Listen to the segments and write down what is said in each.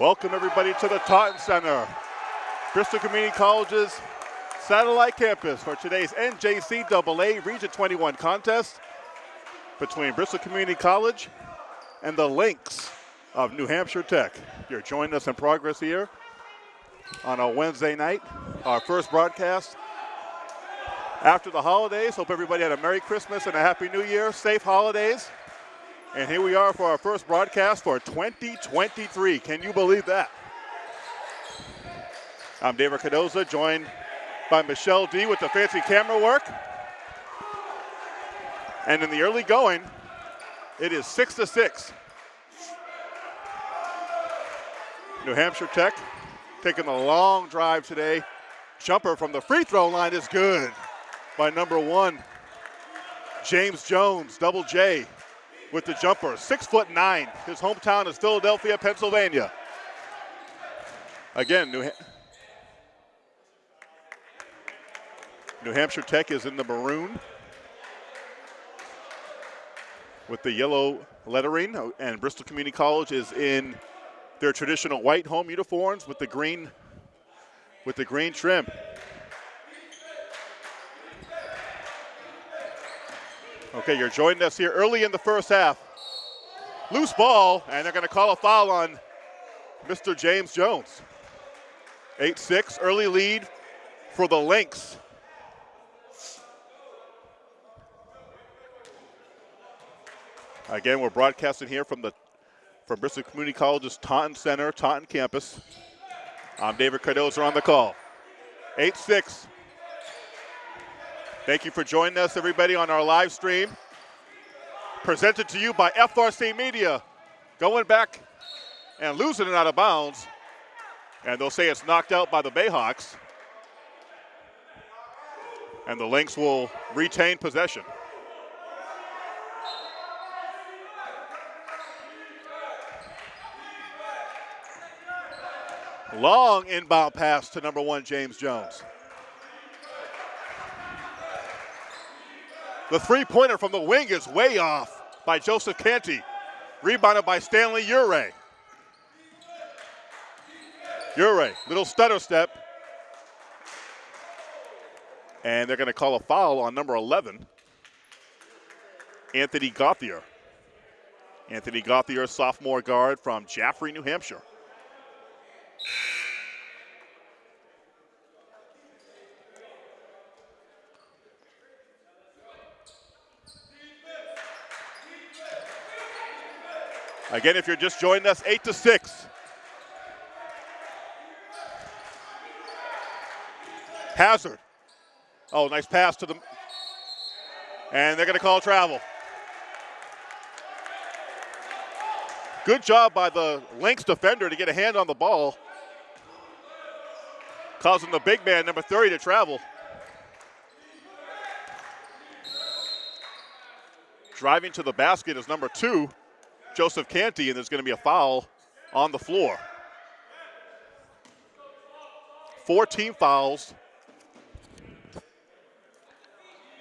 Welcome everybody to the Taunton Center, Bristol Community College's satellite campus for today's NJCAA Region 21 contest between Bristol Community College and the Lynx of New Hampshire Tech. You're joining us in progress here on a Wednesday night, our first broadcast after the holidays. Hope everybody had a Merry Christmas and a Happy New Year, safe holidays. And here we are for our first broadcast for 2023. Can you believe that? I'm David Cardoza, joined by Michelle D with the fancy camera work. And in the early going, it is six to six. New Hampshire Tech taking a long drive today. Jumper from the free throw line is good by number one, James Jones, double J with the jumper. Six foot nine. His hometown is Philadelphia, Pennsylvania. Again, New, ha New Hampshire Tech is in the maroon with the yellow lettering, oh, and Bristol Community College is in their traditional white home uniforms with the green with the green trim. Okay, you're joining us here early in the first half. Loose ball, and they're going to call a foul on Mr. James Jones. 8-6, early lead for the Lynx. Again, we're broadcasting here from the from Bristol Community College's Taunton Center, Taunton campus. I'm David Cardoza on the call. 8-6, Thank you for joining us, everybody, on our live stream. Presented to you by FRC Media. Going back and losing it out of bounds. And they'll say it's knocked out by the Bayhawks. And the Lynx will retain possession. Long inbound pass to number one, James Jones. The three-pointer from the wing is way off by Joseph Canty. Rebounded by Stanley Ure. Ure, little stutter step. And they're going to call a foul on number 11, Anthony Gauthier. Anthony Gauthier, sophomore guard from Jaffrey, New Hampshire. Again, if you're just joining us, 8 to 6. Hazard. Oh, nice pass to the. And they're going to call travel. Good job by the Lynx defender to get a hand on the ball, causing the big man, number 30, to travel. Driving to the basket is number two, Joseph Canty, and there's going to be a foul on the floor. Four team fouls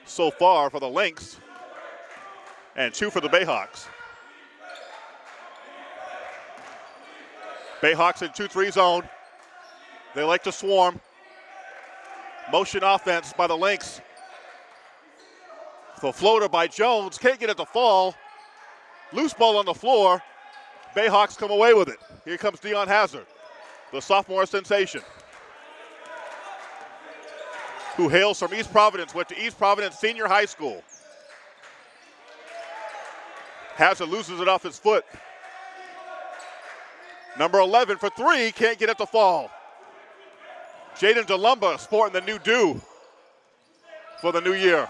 so far for the Lynx, and two for the Bayhawks. Bayhawks in 2-3 zone. They like to swarm. Motion offense by the Lynx. The floater by Jones, can't get it to fall. Loose ball on the floor. Bayhawks come away with it. Here comes Dion Hazard, the sophomore sensation, who hails from East Providence, went to East Providence Senior High School. Hazard loses it off his foot. Number 11 for three, can't get it to fall. Jaden DeLumba sporting the new do for the new year.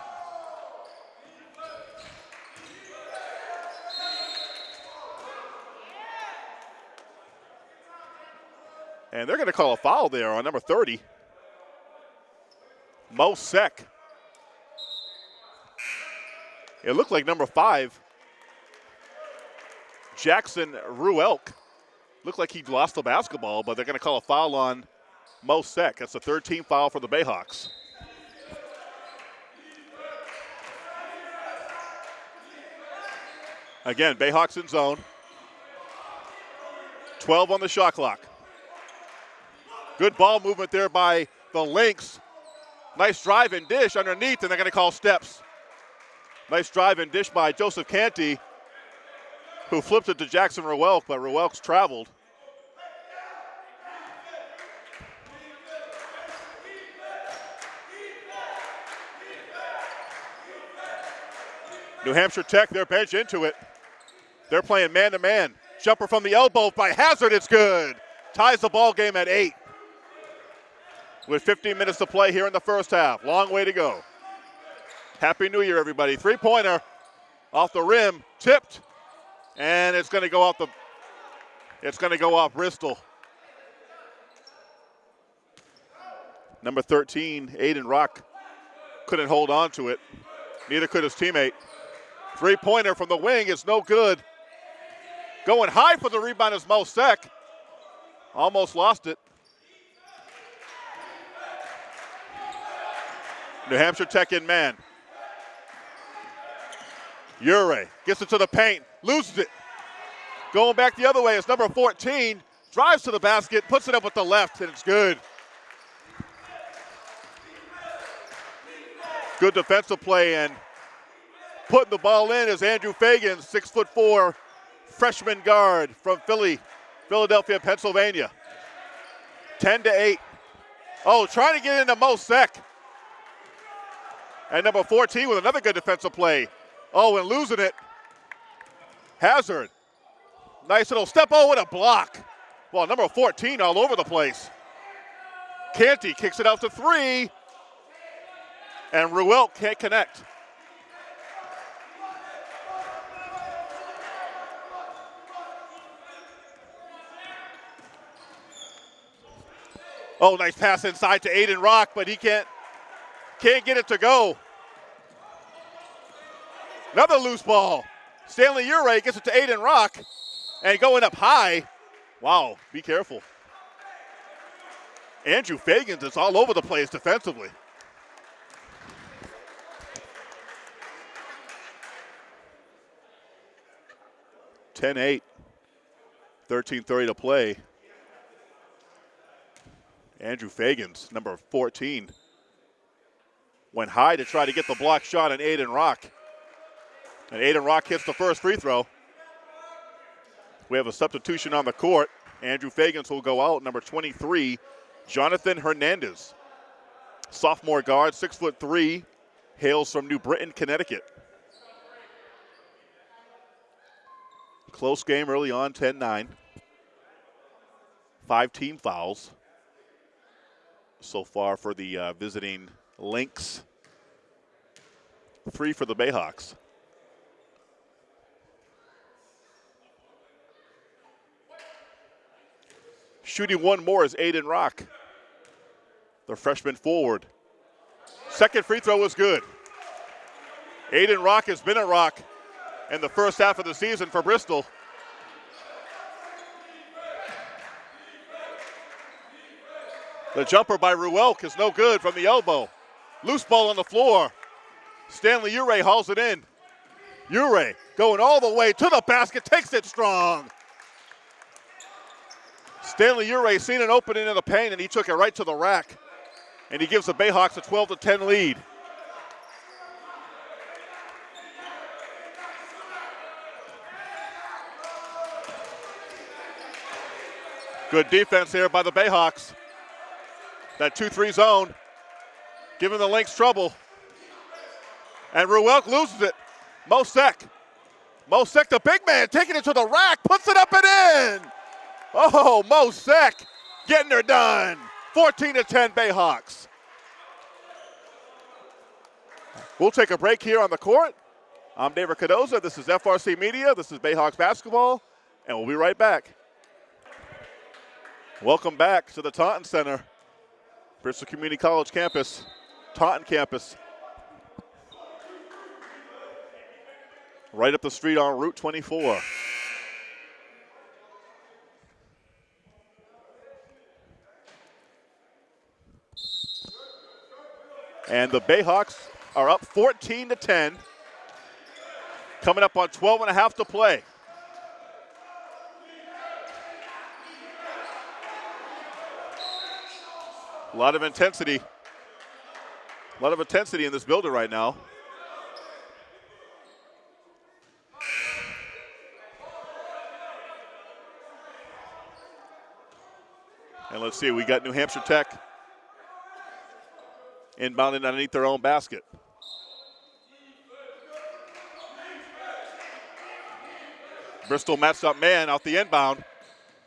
And they're going to call a foul there on number 30, Mo Sek. It looked like number five, Jackson Ruelk. Looked like he lost the basketball, but they're going to call a foul on Mo Sek. That's the third team foul for the Bayhawks. Again, Bayhawks in zone. 12 on the shot clock. Good ball movement there by the Lynx. Nice drive and dish underneath, and they're going to call steps. Nice drive and dish by Joseph Canty, who flipped it to Jackson Ruelk, but Ruelk's traveled. New Hampshire Tech, their bench into it. They're playing man to man. Jumper from the elbow by Hazard, it's good. Ties the ball game at eight. With 15 minutes to play here in the first half. Long way to go. Happy New Year, everybody. Three pointer off the rim, tipped, and it's going to go off the. It's going to go off Bristol. Number 13, Aiden Rock, couldn't hold on to it. Neither could his teammate. Three pointer from the wing is no good. Going high for the rebound is Mo Sek. Almost lost it. New Hampshire Tech in man. Ure gets it to the paint, loses it. Going back the other way is number 14, drives to the basket, puts it up with the left, and it's good. Good defensive play and putting the ball in is Andrew Fagan, six foot four freshman guard from Philly, Philadelphia, Pennsylvania. 10 to 8. Oh, trying to get into Mo Sek. And number 14 with another good defensive play. Oh, and losing it. Hazard. Nice little step. Oh, what a block. Well, number 14 all over the place. Canty kicks it out to three. And Ruelk can't connect. Oh, nice pass inside to Aiden Rock, but he can't can't get it to go. Another loose ball. Stanley Ure gets it to Aiden Rock and going up high. Wow, be careful. Andrew Fagans is all over the place defensively. Ten eight. 13.30 to play. Andrew Fagans, number 14, went high to try to get the block shot on Aiden Rock. And Aiden Rock hits the first free throw. We have a substitution on the court. Andrew Fagans will go out. Number 23, Jonathan Hernandez. Sophomore guard, six foot three, hails from New Britain, Connecticut. Close game early on, 10 9. Five team fouls so far for the uh, visiting Lynx. Three for the Bayhawks. Shooting one more is Aiden Rock, the freshman forward. Second free throw was good. Aiden Rock has been a rock in the first half of the season for Bristol. The jumper by Ruelk is no good from the elbow. Loose ball on the floor. Stanley Ure hauls it in. Ure going all the way to the basket, takes it strong. Stanley Ure seen an opening in the paint and he took it right to the rack. And he gives the Bayhawks a 12 to 10 lead. Good defense here by the Bayhawks. That 2-3 zone, giving the Lynx trouble. And Ruelk loses it. Mo Sek. Mo Sek, the big man, taking it to the rack, puts it up and in. Oh, Mo Sek getting her done. 14 to 10 Bayhawks. We'll take a break here on the court. I'm David Cardoza. This is FRC Media. This is Bayhawks basketball, and we'll be right back. Welcome back to the Taunton Center. Bristol Community College campus, Taunton campus. Right up the street on Route 24. And the Bayhawks are up 14 to 10. Coming up on 12 and a half to play. A lot of intensity a lot of intensity in this building right now. And let's see, we got New Hampshire Tech inbounding underneath their own basket. Bristol matched up man off the inbound.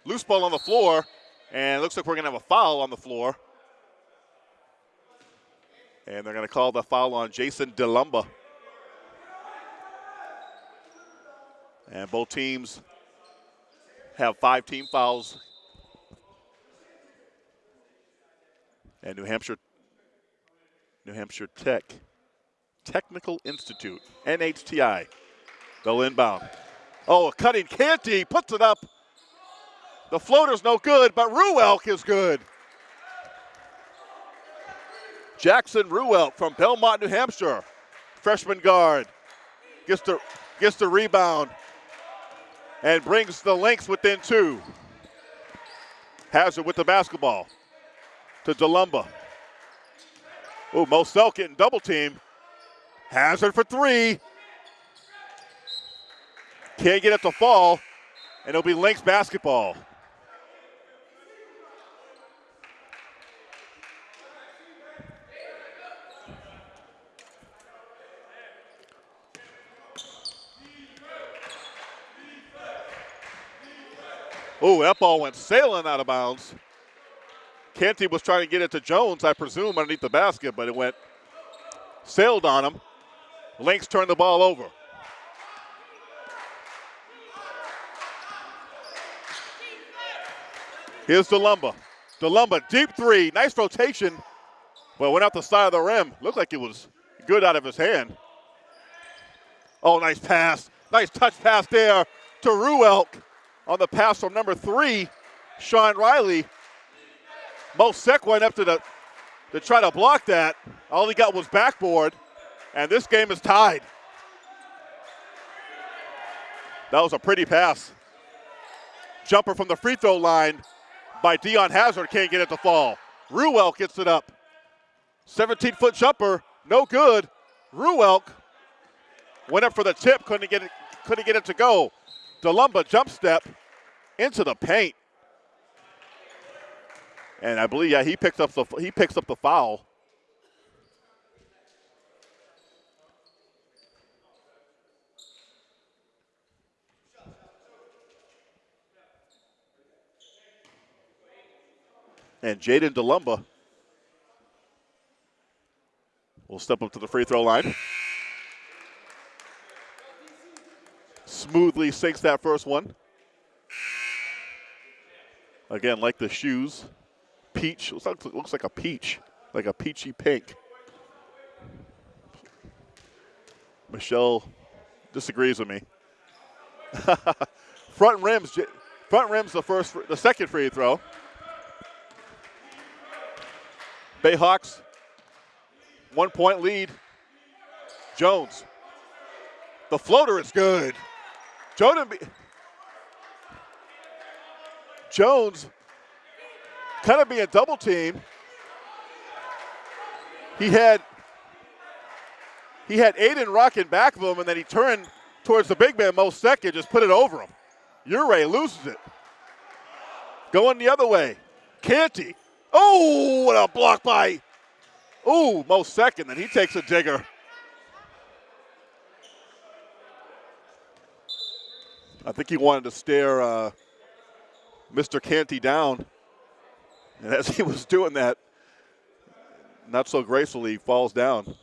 Loose ball on the floor, and looks like we're going to have a foul on the floor. And they're going to call the foul on Jason DeLumba. And both teams have five team fouls. And New Hampshire New Hampshire Tech Technical Institute, NHTI. They'll inbound. Oh, a cutting Canty puts it up. The floater's no good, but Ruelk is good. Jackson Ruelk from Belmont, New Hampshire. Freshman guard. Gets the, gets the rebound and brings the Lynx within two. Hazard with the basketball to DeLumba. Oh, Mo Sek getting double team. Hazard for three. Can't get it to fall, and it'll be Lynx basketball. Oh, that ball went sailing out of bounds. Canty was trying to get it to Jones, I presume, underneath the basket, but it went sailed on him. Lynx turned the ball over. Here's DeLumba. DeLumba, deep three, nice rotation, but went out the side of the rim. Looked like it was good out of his hand. Oh, nice pass. Nice touch pass there to Ruelk on the pass from number three, Sean Riley. Mo Sek went up to the to try to block that. All he got was backboard, and this game is tied. That was a pretty pass. Jumper from the free throw line by Dion Hazard can't get it to fall. Ruelk gets it up. 17 foot jumper, no good. Ruelk went up for the tip, couldn't get it, couldn't get it to go. DeLumba jump step into the paint. And I believe, yeah, he picks up the he picks up the foul. And Jaden DeLumba will step up to the free throw line. Smoothly sinks that first one. Again, like the shoes, peach. Looks like, looks like a peach, like a peachy pink. Michelle disagrees with me. front rims, front rims the first, the second free throw. Bayhawks, one point lead. Jones. The floater is good. Jordan Jones kind of being double teamed. He had he had Aiden rocking back of him, and then he turned towards the big man, Mo Second, just put it over him. Ure loses it. Going the other way. Canty. Oh, what a block by. Oh, Mo Second, and he takes a digger. I think he wanted to stare uh, Mr. Canty down. And as he was doing that, not so gracefully, falls down.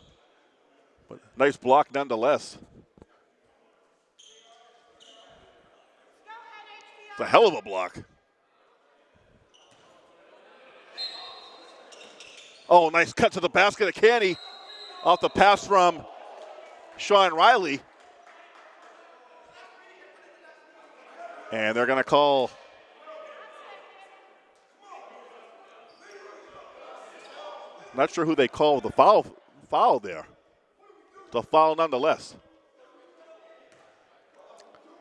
But nice block nonetheless. It's a hell of a block. Oh, nice cut to the basket of Canty off the pass from Sean Riley. And they're going to call Not sure who they called the foul foul there. The foul nonetheless.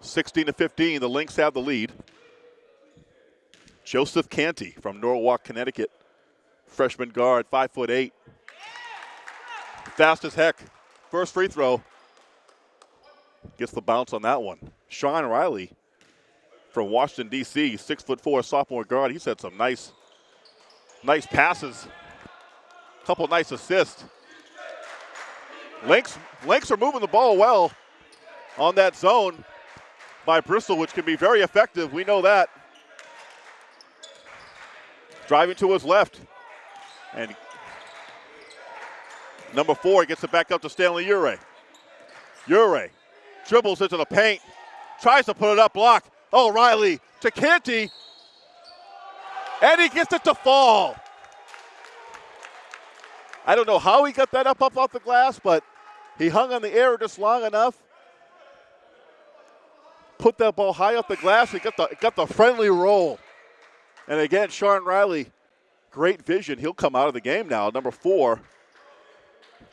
16 to 15, the Lynx have the lead. Joseph Canty from Norwalk, Connecticut, freshman guard, five foot eight. Fast as heck. First free throw. Gets the bounce on that one. Sean Riley from Washington, D.C., six foot four sophomore guard. He's had some nice, nice passes. a Couple nice assists. Lynx, Lynx are moving the ball well on that zone by Bristol, which can be very effective. We know that. Driving to his left. And number four gets it back up to Stanley Ure. Ure dribbles into the paint, tries to put it up, block. Oh, Riley to Canty. And he gets it to fall. I don't know how he got that up, up off the glass, but he hung on the air just long enough. Put that ball high off the glass He got the, got the friendly roll. And again, Sean Riley, great vision. He'll come out of the game now. Number four,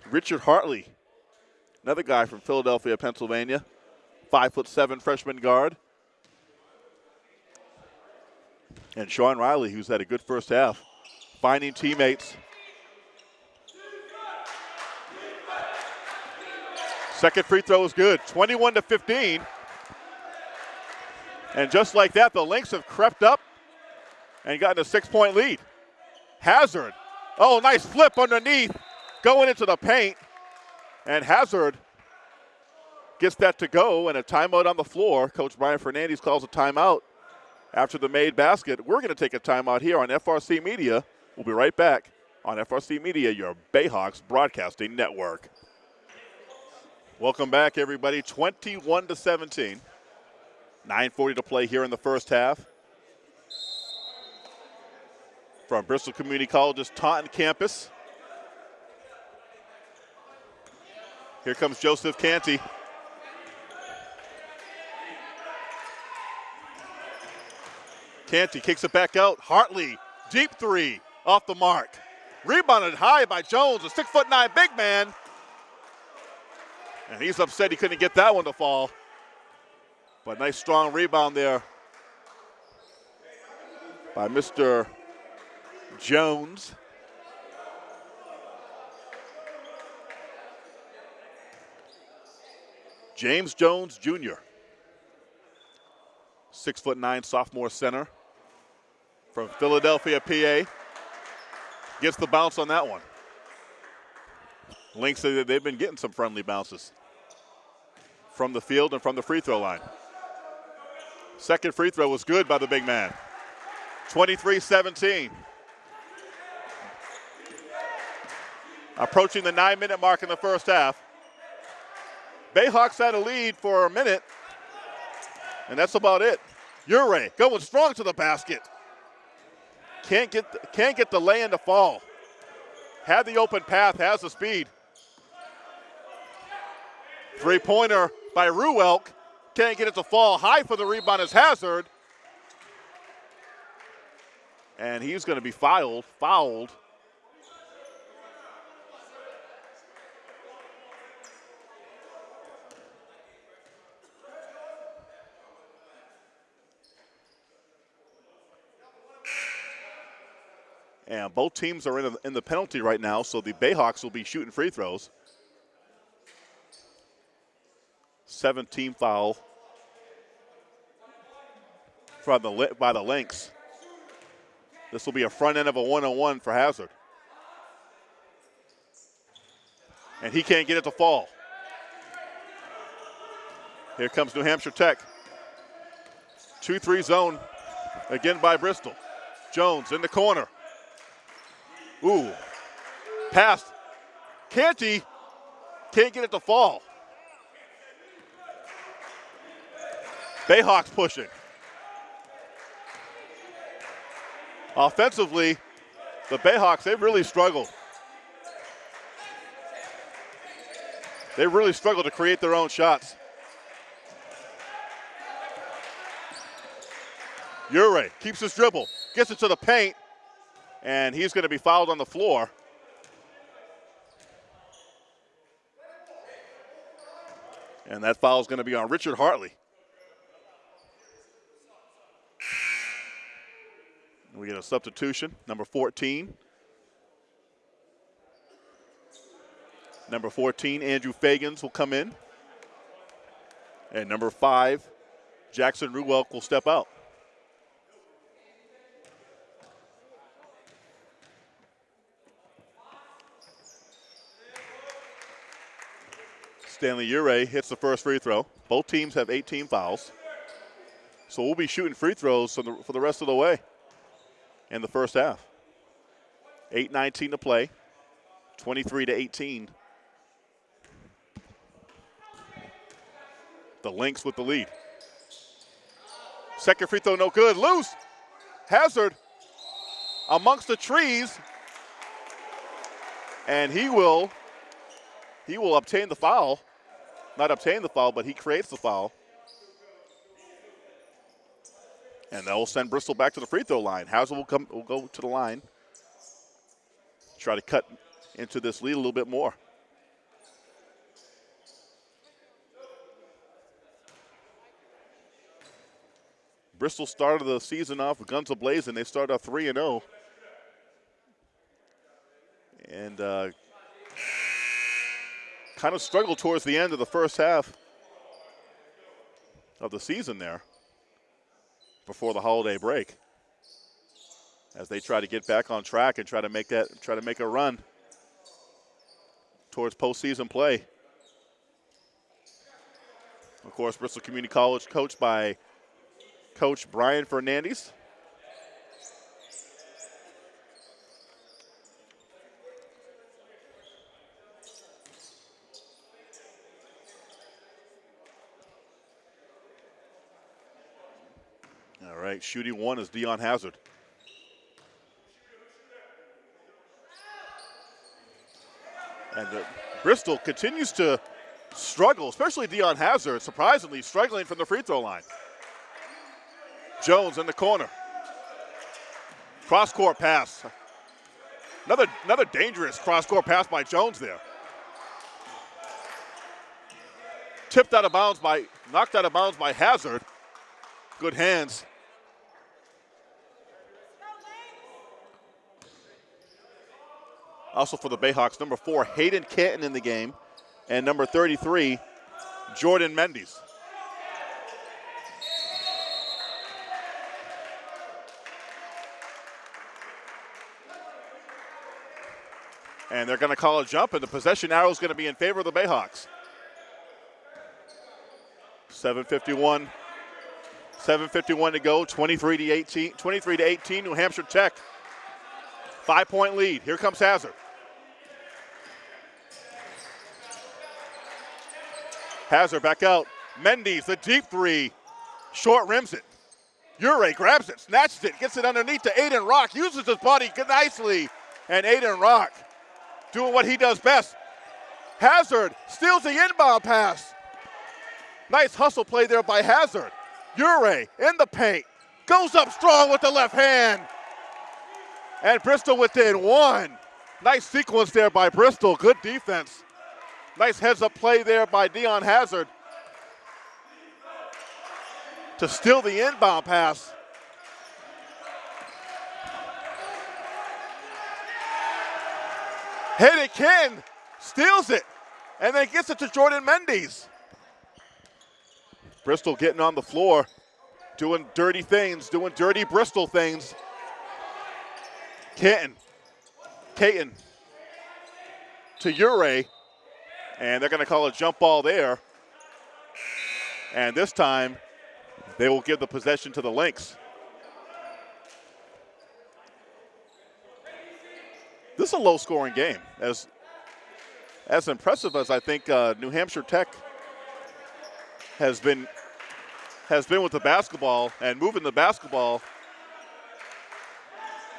Richard Hartley, another guy from Philadelphia, Pennsylvania, five foot seven freshman guard. And Sean Riley, who's had a good first half, finding teammates. Second free throw is good, 21 to 15. And just like that, the Lynx have crept up and gotten a six point lead. Hazard. Oh, nice flip underneath, going into the paint. And Hazard gets that to go, and a timeout on the floor. Coach Brian Fernandez calls a timeout after the made basket. We're going to take a timeout here on FRC Media. We'll be right back on FRC Media, your Bayhawks broadcasting network. Welcome back, everybody. 21 to 17. 9.40 to play here in the first half. From Bristol Community College's Taunton campus. Here comes Joseph Canty. Canty kicks it back out. Hartley, deep three, off the mark. Rebounded high by Jones, a six foot nine big man. And he's upset he couldn't get that one to fall. But nice strong rebound there by Mr. Jones. James Jones Jr. Six foot nine sophomore center from Philadelphia, PA. Gets the bounce on that one. Lynx they've been getting some friendly bounces from the field and from the free throw line. Second free throw was good by the big man. 23 17. Approaching the nine minute mark in the first half. Bayhawks had a lead for a minute, and that's about it. Ure going strong to the basket. Can't get, the, can't get the lay in to fall. Had the open path, has the speed. Three pointer by Ruelk. Can't get it to fall. High for the rebound is Hazard. And he's going to be fouled. Fouled. And both teams are in, a, in the penalty right now, so the Bayhawks will be shooting free throws. 17 foul from the, by the Lynx. This will be a front end of a one-on-one for Hazard. And he can't get it to fall. Here comes New Hampshire Tech. 2-3 zone again by Bristol. Jones in the corner. Ooh. Pass. Canty can't get it to fall. Bayhawks pushing. Offensively, the Bayhawks, they've really struggled. They really struggled to create their own shots. Ure keeps his dribble, gets it to the paint, and he's going to be fouled on the floor. And that foul is going to be on Richard Hartley. We get a substitution, number 14. Number 14, Andrew Fagans will come in. And number five, Jackson Ruelk will step out. Stanley Ure hits the first free throw. Both teams have 18 fouls. So we'll be shooting free throws for the, for the rest of the way in the first half. 8.19 to play, 23 to 18. The Lynx with the lead. Second free throw, no good. Loose. Hazard amongst the trees. And he will he will obtain the foul. Not obtain the foul, but he creates the foul. And that will send Bristol back to the free throw line. Hazard will come will go to the line. Try to cut into this lead a little bit more. Bristol started the season off with guns ablazing. They started off 3 and 0. And uh, kind of struggled towards the end of the first half of the season there before the holiday break as they try to get back on track and try to make that try to make a run towards postseason play. Of course, Bristol Community College coached by Coach Brian Fernandez. Shooting one is Dion Hazard. And the, Bristol continues to struggle, especially Dion Hazard, surprisingly struggling from the free throw line. Jones in the corner. Cross court pass. Another, another dangerous cross court pass by Jones there. Tipped out of bounds by, knocked out of bounds by Hazard. Good hands. Also for the Bayhawks, number four, Hayden Canton in the game, and number 33, Jordan Mendes. And they're going to call a jump, and the possession arrow is going to be in favor of the Bayhawks. 751. 751 to go, 23 to 18, 23 to 18, New Hampshire Tech. Five point lead. Here comes Hazard. Hazard back out. Mendes, the deep three. Short rims it. Ure grabs it, snatches it, gets it underneath to Aiden Rock, uses his body nicely. And Aiden Rock doing what he does best. Hazard steals the inbound pass. Nice hustle play there by Hazard. Ure in the paint. Goes up strong with the left hand. And Bristol within one. Nice sequence there by Bristol. Good defense. Nice heads up play there by Dion Hazard to steal the inbound pass. It, Ken steals it, and then gets it to Jordan Mendes. Bristol getting on the floor, doing dirty things, doing dirty Bristol things. Kenton, Caton to Ure, and they're going to call a jump ball there. And this time, they will give the possession to the Lynx. This is a low-scoring game. As as impressive as I think uh, New Hampshire Tech has been has been with the basketball and moving the basketball,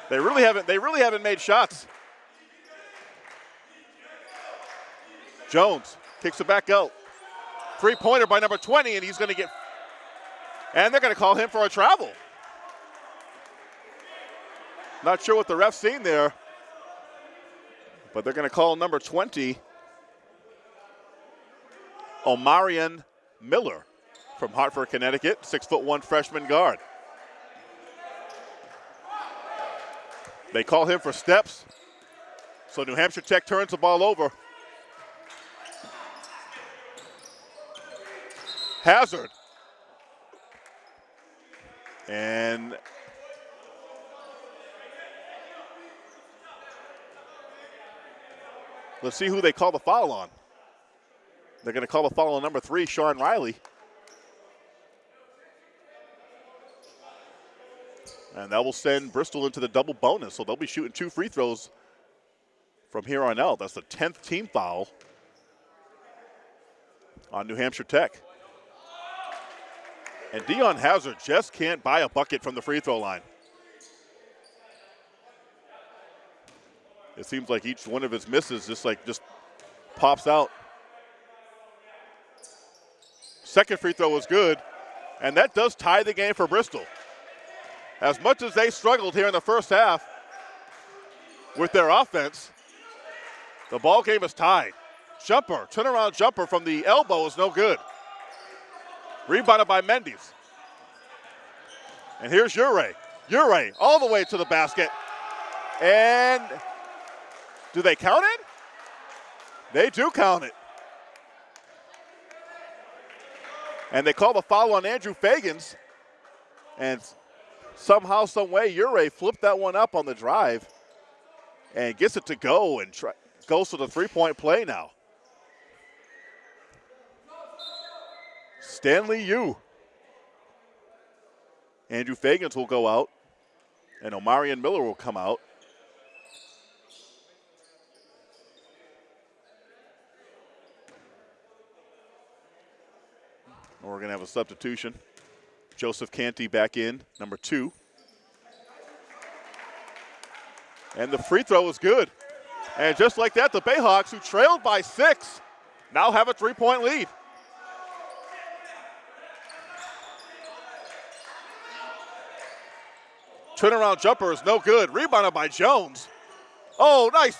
they really haven't they really haven't made shots. Jones kicks it back out. Three pointer by number 20, and he's going to get, and they're going to call him for a travel. Not sure what the ref's seen there, but they're going to call number 20, Omarion Miller from Hartford, Connecticut, six foot one freshman guard. They call him for steps. So New Hampshire Tech turns the ball over. Hazard. And let's see who they call the foul on. They're going to call the foul on number three, Sean Riley. And that will send Bristol into the double bonus. So they'll be shooting two free throws from here on out. That's the 10th team foul on New Hampshire Tech. And Dion Hazard just can't buy a bucket from the free throw line. It seems like each one of his misses just like just pops out. Second free throw was good, and that does tie the game for Bristol. As much as they struggled here in the first half with their offense, the ball game is tied. Jumper, turnaround jumper from the elbow is no good. Rebounded by Mendes. And here's Ure. Ure all the way to the basket. And do they count it? They do count it. And they call the foul on Andrew Fagans. And somehow, some way, Ure flipped that one up on the drive and gets it to go and try, goes to the three-point play now. Stanley Ure. Andrew Fagans will go out, and Omarion Miller will come out. We're going to have a substitution. Joseph Canty back in, number two. And the free throw is good. And just like that, the Bayhawks, who trailed by six, now have a three point lead. Turnaround jumper is no good. Rebounded by Jones. Oh, nice.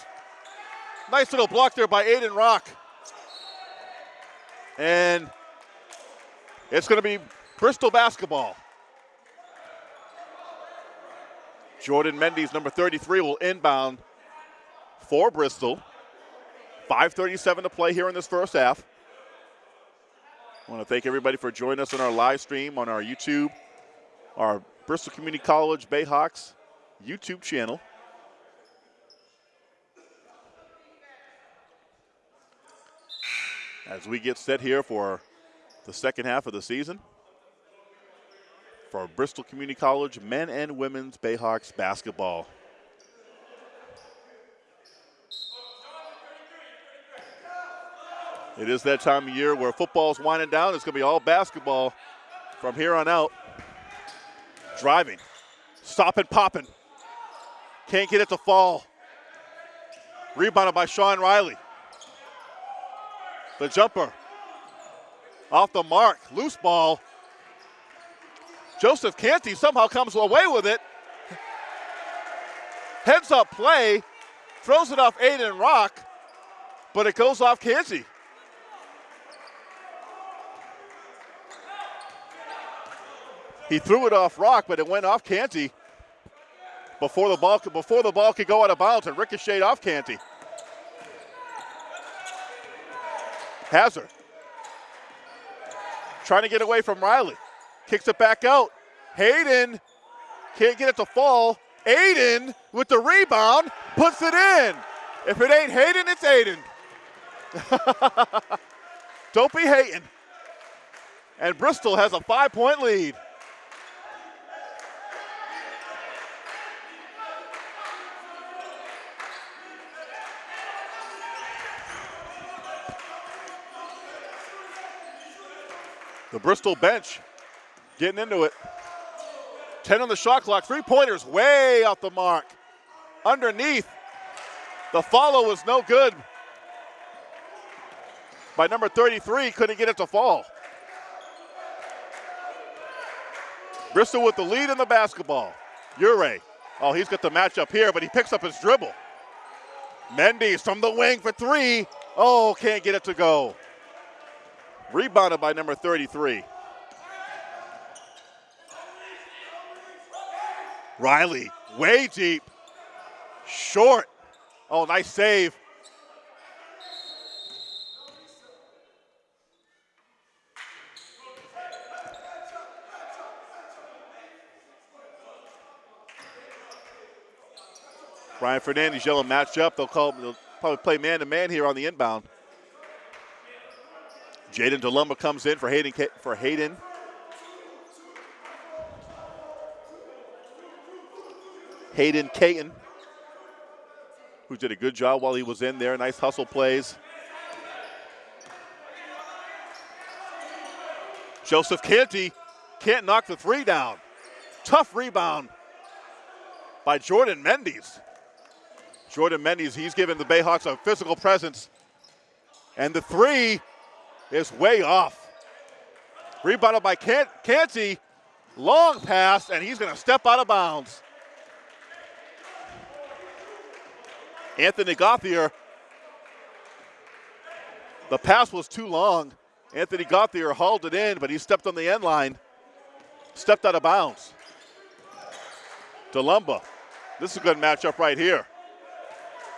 Nice little block there by Aiden Rock. And it's going to be Bristol basketball. Jordan Mendes, number 33, will inbound for Bristol. 5.37 to play here in this first half. I want to thank everybody for joining us on our live stream on our YouTube, our Bristol Community College Bayhawks YouTube channel. As we get set here for the second half of the season for Bristol Community College men and women's Bayhawks basketball. It is that time of year where football's winding down. It's going to be all basketball from here on out. Driving, stopping, popping. Can't get it to fall. Rebounded by Sean Riley. The jumper off the mark. Loose ball. Joseph Canty somehow comes away with it. Heads up play. Throws it off Aiden Rock, but it goes off Canty. He threw it off Rock, but it went off Canty before the ball before the ball could go out of bounds and ricocheted off Canty. Hazard trying to get away from Riley. Kicks it back out. Hayden can't get it to fall. Aiden with the rebound puts it in. If it ain't Hayden, it's Aiden. Don't be hating. And Bristol has a five point lead. The Bristol bench getting into it. 10 on the shot clock. Three pointers way off the mark. Underneath. The follow was no good. By number 33, couldn't get it to fall. Bristol with the lead in the basketball. Ure. Oh, he's got the matchup here, but he picks up his dribble. Mendes from the wing for three. Oh, can't get it to go. Rebounded by number 33. Riley, way deep. Short. Oh, nice save. Brian Fernandez yelling matchup. They'll call. They'll probably play man to man here on the inbound. Jaden DeLumba comes in for Hayden. For Hayden. Hayden Caton, who did a good job while he was in there. Nice hustle plays. Joseph Canty can't knock the three down. Tough rebound by Jordan Mendes. Jordan Mendes, he's given the Bayhawks a physical presence. And the three is way off. Rebounded by Canty. Long pass, and he's going to step out of bounds. Anthony Gauthier. The pass was too long. Anthony Gauthier hauled it in, but he stepped on the end line, stepped out of bounds. DeLumba. This is a good matchup right here.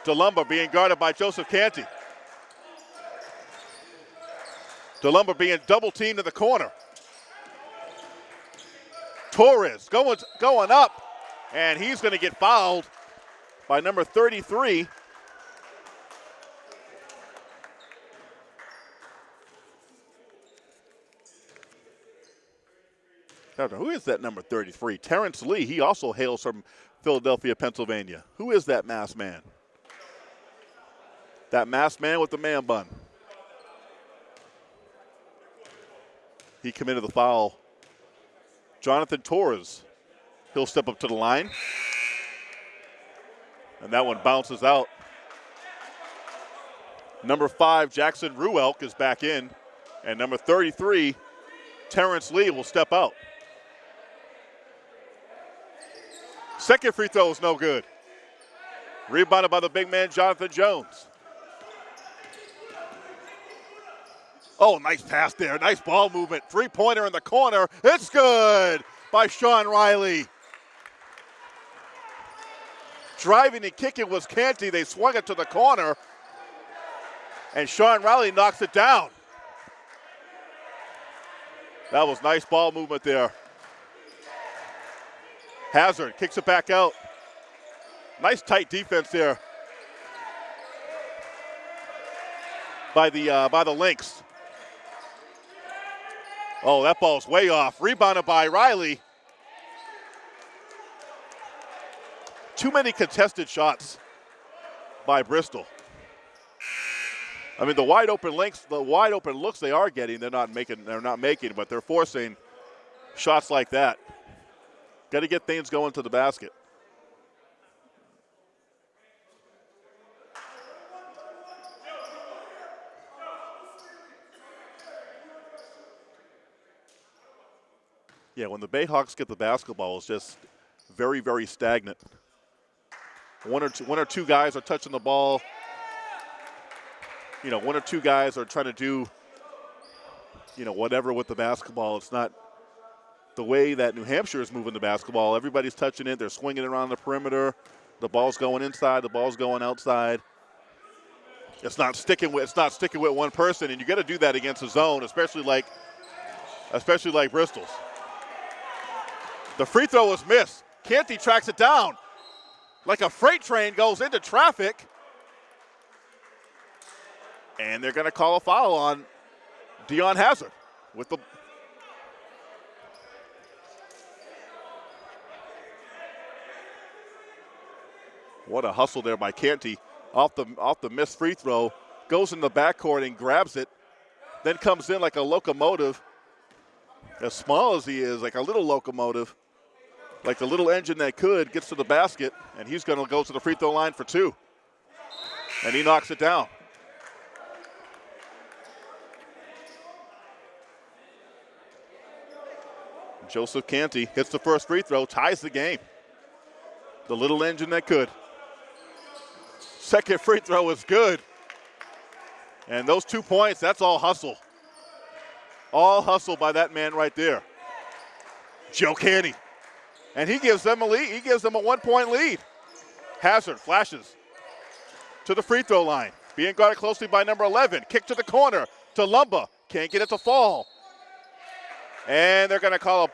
DeLumba being guarded by Joseph Canty. DeLumba being double teamed in the corner. Torres going, going up, and he's going to get fouled by number 33. Who is that number 33? Terrence Lee. He also hails from Philadelphia, Pennsylvania. Who is that masked man? That masked man with the man bun. He committed the foul. Jonathan Torres. He'll step up to the line. And that one bounces out. Number five, Jackson Ruelk is back in. And number 33, Terrence Lee will step out. Second free throw is no good. Rebounded by the big man, Jonathan Jones. Oh, nice pass there. Nice ball movement. Three pointer in the corner. It's good by Sean Riley. Driving and kicking was Canty. They swung it to the corner. And Sean Riley knocks it down. That was nice ball movement there. Hazard kicks it back out. Nice tight defense there by the uh, by the Lynx. Oh, that ball's way off. Rebounded by Riley. Too many contested shots by Bristol. I mean, the wide open links, the wide open looks they are getting, they're not making. They're not making, but they're forcing shots like that. Got to get things going to the basket. Yeah, when the Bayhawks get the basketball, it's just very, very stagnant. One or two, one or two guys are touching the ball. You know, one or two guys are trying to do, you know, whatever with the basketball. It's not the way that New Hampshire is moving the basketball. Everybody's touching it. They're swinging around the perimeter. The ball's going inside. The ball's going outside. It's not sticking with. It's not sticking with one person, and you got to do that against a zone, especially like, especially like Bristol's. The free throw was missed. Canty tracks it down. Like a freight train goes into traffic. And they're going to call a foul on Dion Hazard with the What a hustle there by Canty off the off the missed free throw. Goes in the backcourt and grabs it. Then comes in like a locomotive. As small as he is, like a little locomotive like the little engine that could, gets to the basket, and he's going to go to the free throw line for two. And he knocks it down. Joseph Canty hits the first free throw, ties the game. The little engine that could. Second free throw is good. And those two points, that's all hustle. All hustle by that man right there. Joe Canty and he gives them a lead. He gives them a one-point lead. Hazard flashes to the free throw line, being guarded closely by number 11. Kick to the corner to Lumba. Can't get it to fall. And they're going to call a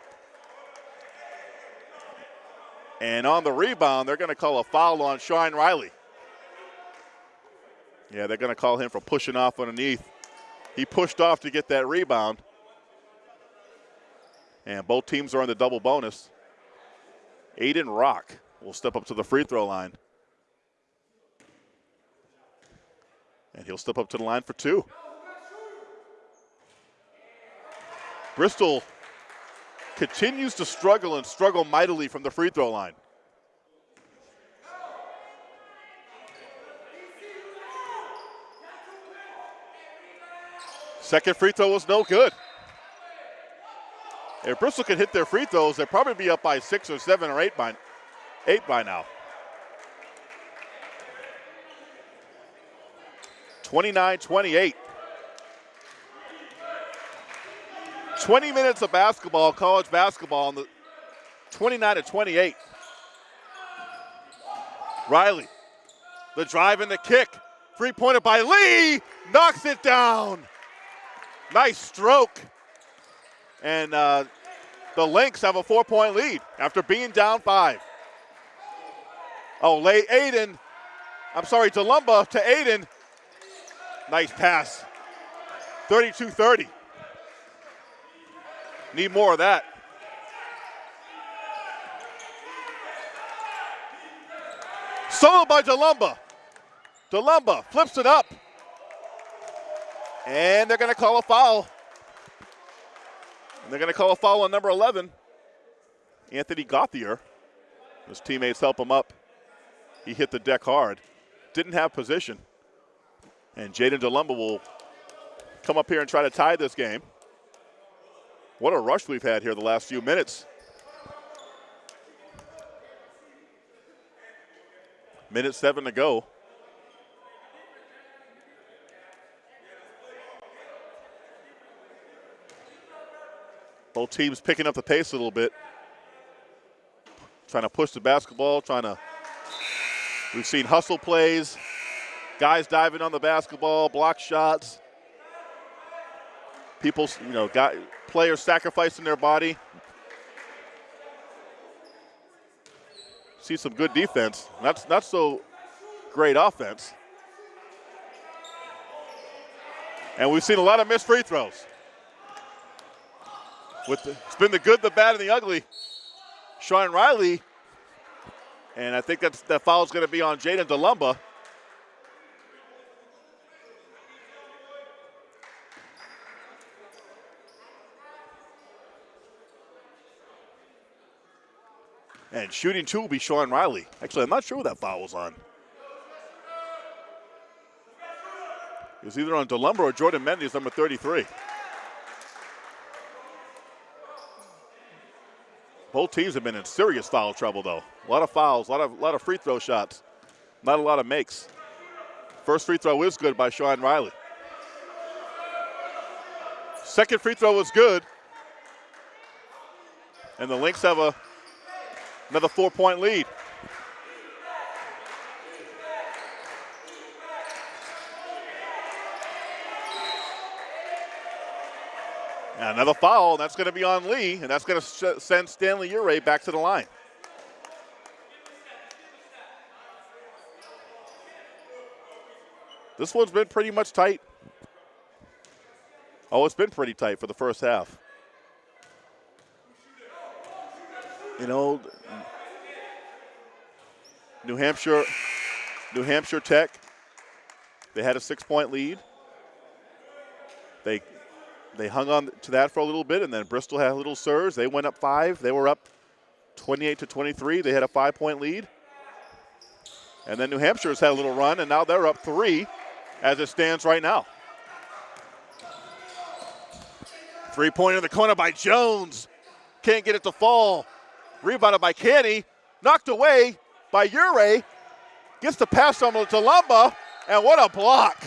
And on the rebound, they're going to call a foul on Sean Riley. Yeah, they're going to call him for pushing off underneath. He pushed off to get that rebound. And both teams are on the double bonus. Aiden Rock will step up to the free throw line. And he'll step up to the line for two. Bristol continues to struggle and struggle mightily from the free throw line. Second free throw was no good. If Bristol could hit their free throws, they'd probably be up by six or seven or eight by, eight by now. 29 28. 20 minutes of basketball, college basketball, on the 29 to 28. Riley, the drive and the kick. Three pointer by Lee, knocks it down. Nice stroke. And uh, the Lynx have a four point lead after being down five. Oh, late Aiden. I'm sorry, DeLumba to Aiden. Nice pass. 32 30. Need more of that. Solo by DeLumba. DeLumba flips it up. And they're going to call a foul. And they're going to call a foul on number 11, Anthony Gauthier. His teammates help him up. He hit the deck hard. Didn't have position. And Jaden DeLumba will come up here and try to tie this game. What a rush we've had here the last few minutes. Minute seven to go. Both teams picking up the pace a little bit. Trying to push the basketball, trying to. We've seen hustle plays, guys diving on the basketball, block shots. People, you know, got players sacrificing their body. See some good defense. That's not so great offense. And we've seen a lot of missed free throws. With the, it's been the good, the bad, and the ugly. Sean Riley, and I think that's that foul is going to be on Jaden DeLumba. And shooting two will be Sean Riley. Actually, I'm not sure what that foul was on. It was either on DeLumba or Jordan Mendes, number 33. Both teams have been in serious foul trouble, though. A lot of fouls, a lot of, lot of free throw shots, not a lot of makes. First free throw is good by Sean Riley. Second free throw was good. And the Lynx have a Another four point lead. Another foul, and that's going to be on Lee, and that's going to send Stanley Ure back to the line. This one's been pretty much tight. Oh, it's been pretty tight for the first half. You know, New Hampshire, New Hampshire Tech, they had a six-point lead. They they hung on to that for a little bit, and then Bristol had a little surge. They went up five. They were up 28 to 23. They had a five-point lead. And then New Hampshire's had a little run, and now they're up three as it stands right now. Three-pointer in the corner by Jones. Can't get it to fall. Rebounded by Canny. Knocked away by Ure. Gets the pass on to Lumba. And what a block.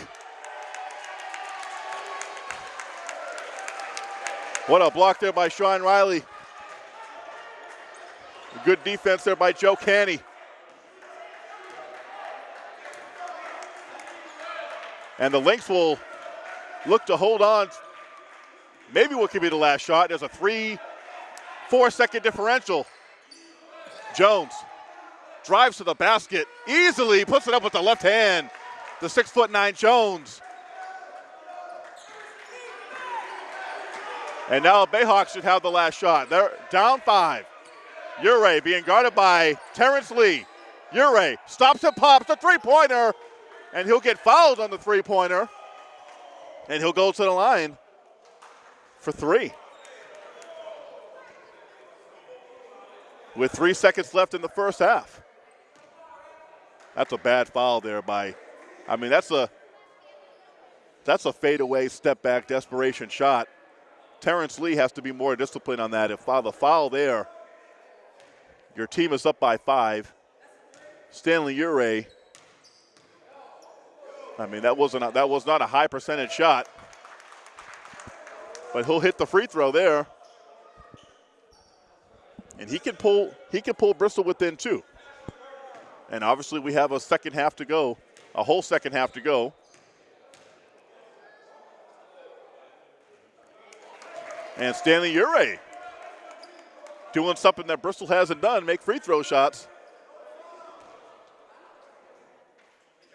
What a block there by Sean Riley. Good defense there by Joe Canny. And the Lynx will look to hold on. Maybe what could be the last shot. There's a three, four second differential. Jones drives to the basket easily, puts it up with the left hand. The six foot nine Jones. And now Bayhawks should have the last shot. They're down five. Ure being guarded by Terrence Lee. Ure stops and pops the three pointer, and he'll get fouled on the three pointer. And he'll go to the line for three. With three seconds left in the first half. That's a bad foul there by, I mean, that's a that's a fadeaway step back desperation shot. Terrence Lee has to be more disciplined on that. If the foul there, your team is up by five. Stanley Ure. I mean, that wasn't a, that was not a high percentage shot, but he'll hit the free throw there, and he can pull he can pull Bristol within two. And obviously, we have a second half to go, a whole second half to go. And Stanley Ure doing something that Bristol hasn't done, make free throw shots.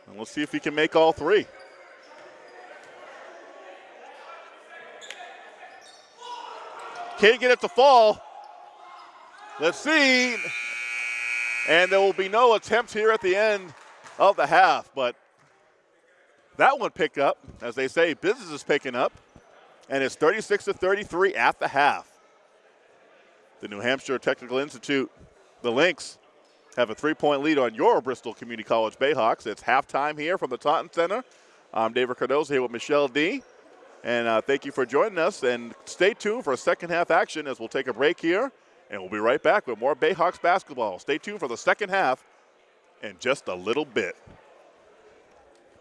And we'll see if he can make all three. Can't get it to fall. Let's see. And there will be no attempts here at the end of the half, but that one picked up. As they say, business is picking up. And it's 36 to 33 at the half. The New Hampshire Technical Institute, the Lynx, have a three-point lead on your Bristol Community College Bayhawks. It's halftime here from the Taunton Center. I'm David Cardoza here with Michelle D. And uh, thank you for joining us. And stay tuned for a second half action as we'll take a break here. And we'll be right back with more Bayhawks basketball. Stay tuned for the second half in just a little bit.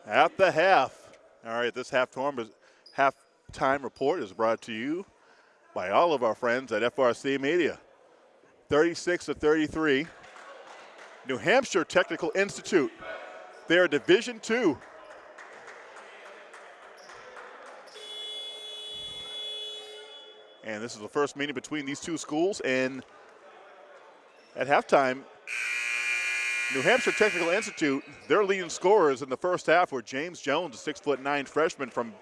At the half. All right, this halftime, halftime report is brought to you by all of our friends at FRC Media. 36 to 33. New Hampshire Technical Institute. They are Division Two. And this is the first meeting between these two schools. And at halftime, New Hampshire Technical Institute, their leading scorers in the first half were James Jones, a six foot nine freshman from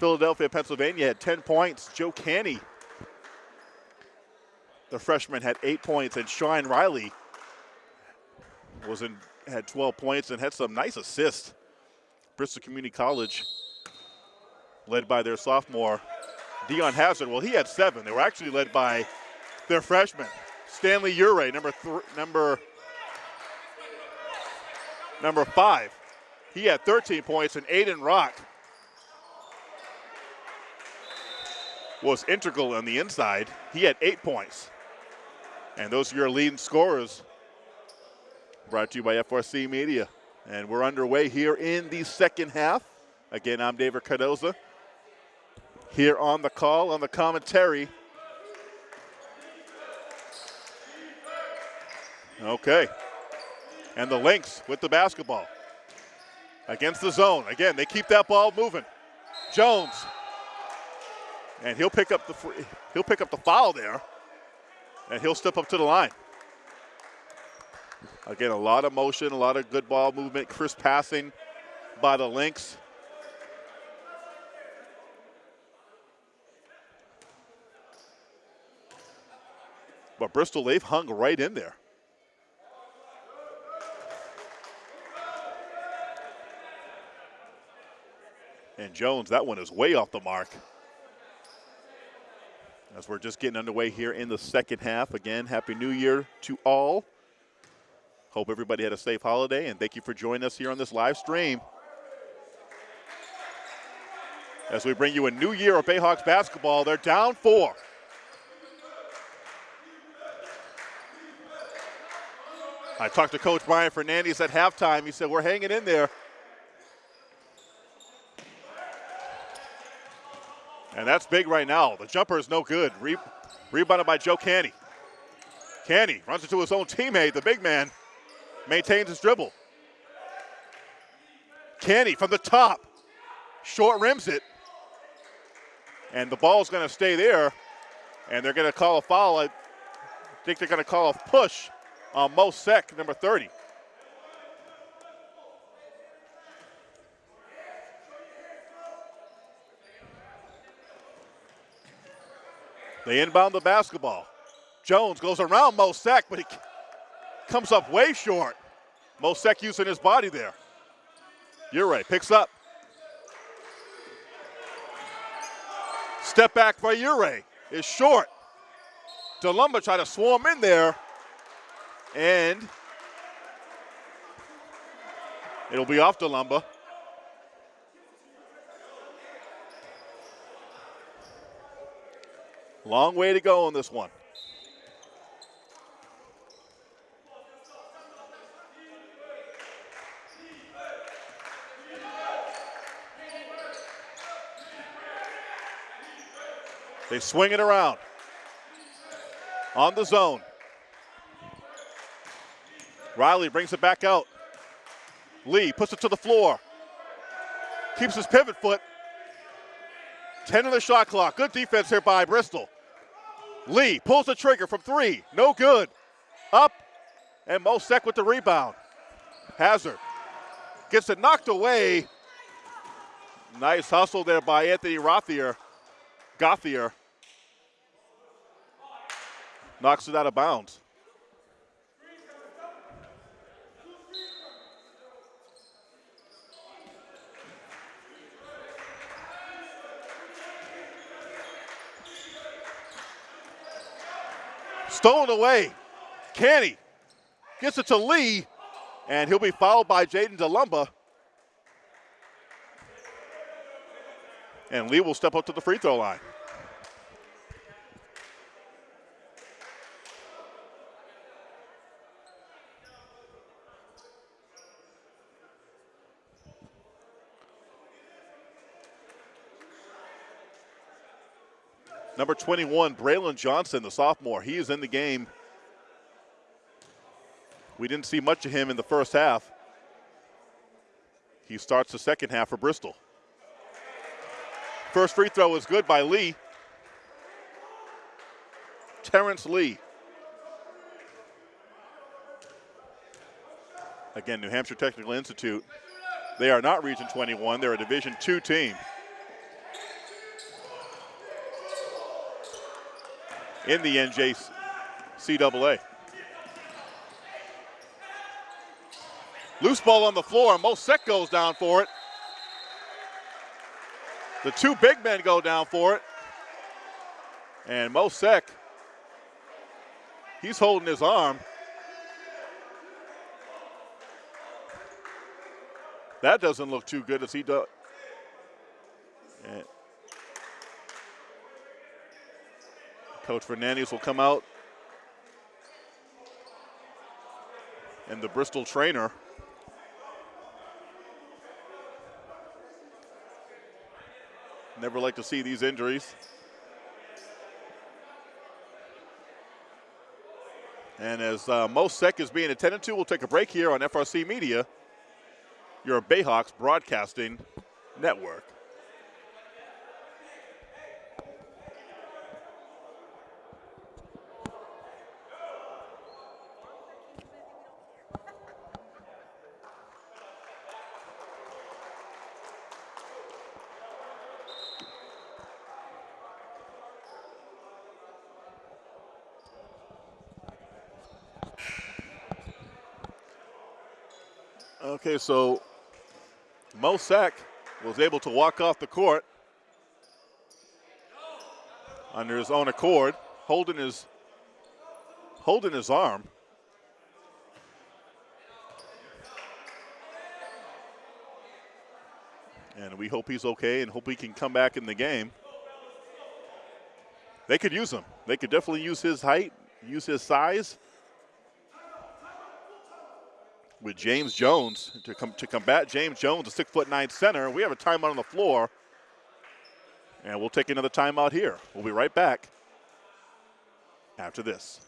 Philadelphia, Pennsylvania, had 10 points. Joe Canny, the freshman, had eight points. And Sean Riley, was in had 12 points and had some nice assists. Bristol Community College, led by their sophomore Dion Hazard. Well, he had seven. They were actually led by their freshman Stanley Ure, number number number five. He had 13 points, and Aiden Rock was integral on the inside. He had eight points. And those are your leading scorers brought to you by FRC Media. And we're underway here in the second half. Again, I'm David Cardoza. Here on the call, on the commentary. Okay. And the Lynx with the basketball. Against the zone. Again, they keep that ball moving. Jones. And he'll pick up the he'll pick up the foul there. And he'll step up to the line. Again, a lot of motion, a lot of good ball movement, crisp passing by the Lynx. But Bristol, they've hung right in there. And Jones, that one is way off the mark. As we're just getting underway here in the second half. Again, Happy New Year to all. Hope everybody had a safe holiday, and thank you for joining us here on this live stream. As we bring you a new year of Bayhawks basketball, they're down four. I talked to Coach Brian Fernandez at halftime. He said, We're hanging in there. And that's big right now. The jumper is no good. Re- rebounded by Joe Canny. Canny runs into his own teammate, the big man maintains his dribble. Canny from the top, short rims it, and the ball's going to stay there, and they're going to call a foul. I think they're going to call a push on Mo Sek, number 30. They inbound the basketball. Jones goes around Mo Sek, but he comes up way short. Mo Sek using his body there. Ure picks up. Step back by Ure is short. DeLumba try to swarm in there, and it'll be off DeLumba. Long way to go on this one. They swing it around on the zone. Riley brings it back out. Lee puts it to the floor. Keeps his pivot foot. 10 in the shot clock. Good defense here by Bristol. Lee pulls the trigger from three. No good. Up. And Mo Sek with the rebound. Hazard gets it knocked away. Nice hustle there by Anthony Rothier. Gauthier. Knocks it out of bounds. Stolen away. Canny gets it to Lee, and he'll be fouled by Jaden DeLumba. And Lee will step up to the free throw line. Number 21, Braylon Johnson, the sophomore, he is in the game. We didn't see much of him in the first half. He starts the second half for Bristol. First free throw is good by Lee. Terrence Lee. Again, New Hampshire Technical Institute. They are not Region 21. They're a Division two team. In the NJCAA. Loose ball on the floor, and Mo goes down for it. The two big men go down for it. And Mo Sek, he's holding his arm. That doesn't look too good as he does. Coach Fernandez will come out. And the Bristol trainer. Never like to see these injuries. And as uh, Mo Sek is being attended to, we'll take a break here on FRC Media, your Bayhawks Broadcasting Network. Okay, so Mo Sek was able to walk off the court under his own accord, holding his holding his arm. And we hope he's okay and hope he can come back in the game. They could use him. They could definitely use his height, use his size with James Jones to come to combat James Jones, a six foot nine center. We have a timeout on the floor, and we'll take another timeout here. We'll be right back after this.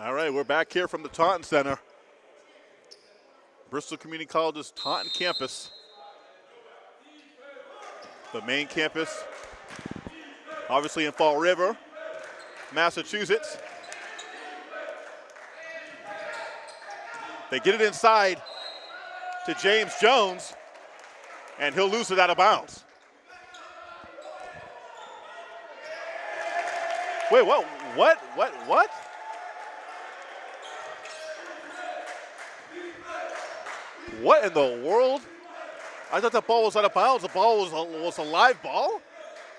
All right, we're back here from the Taunton Center. Bristol Community College's Taunton campus. The main campus, obviously in Fall River, Massachusetts. They get it inside to James Jones, and he'll lose it out of bounds. Wait, what? What? What? What? What in the world? I thought the ball was out of bounds. The ball was a, was a live ball.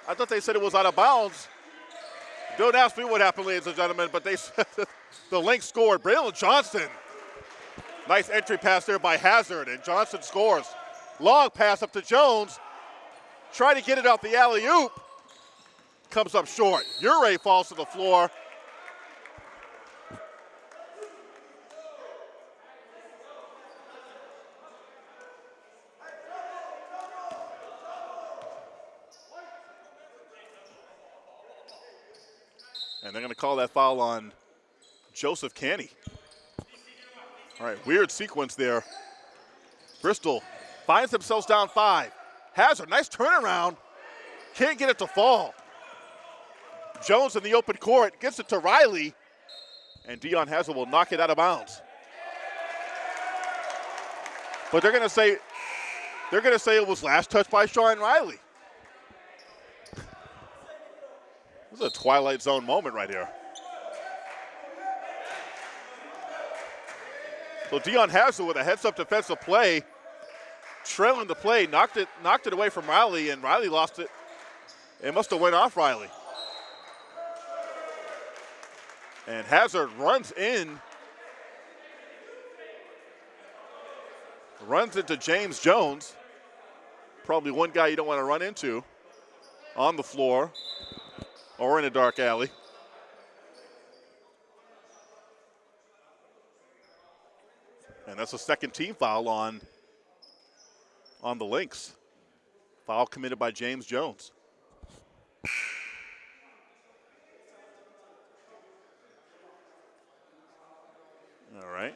I thought they said it was out of bounds. Don't ask me what happened, ladies and gentlemen, but they the link scored. Braylon Johnson. Nice entry pass there by Hazard, and Johnson scores. Long pass up to Jones. Try to get it off the alley oop. Comes up short. Ure falls to the floor. And they're going to call that foul on Joseph Canny. All right, weird sequence there. Bristol finds themselves down five. Hazard, nice turnaround. Can't get it to fall. Jones in the open court gets it to Riley, and Dion Hazard will knock it out of bounds. But they're going to say they're to say it was last touch by Sean Riley. This is a Twilight Zone moment right here. So Dion Hazard with a heads-up defensive play, trailing the play, knocked it, knocked it away from Riley, and Riley lost it. It must have went off Riley. And Hazard runs in, runs into James Jones. Probably one guy you don't want to run into on the floor or in a dark alley. And that's a second team foul on, on the Lynx. Foul committed by James Jones. All right.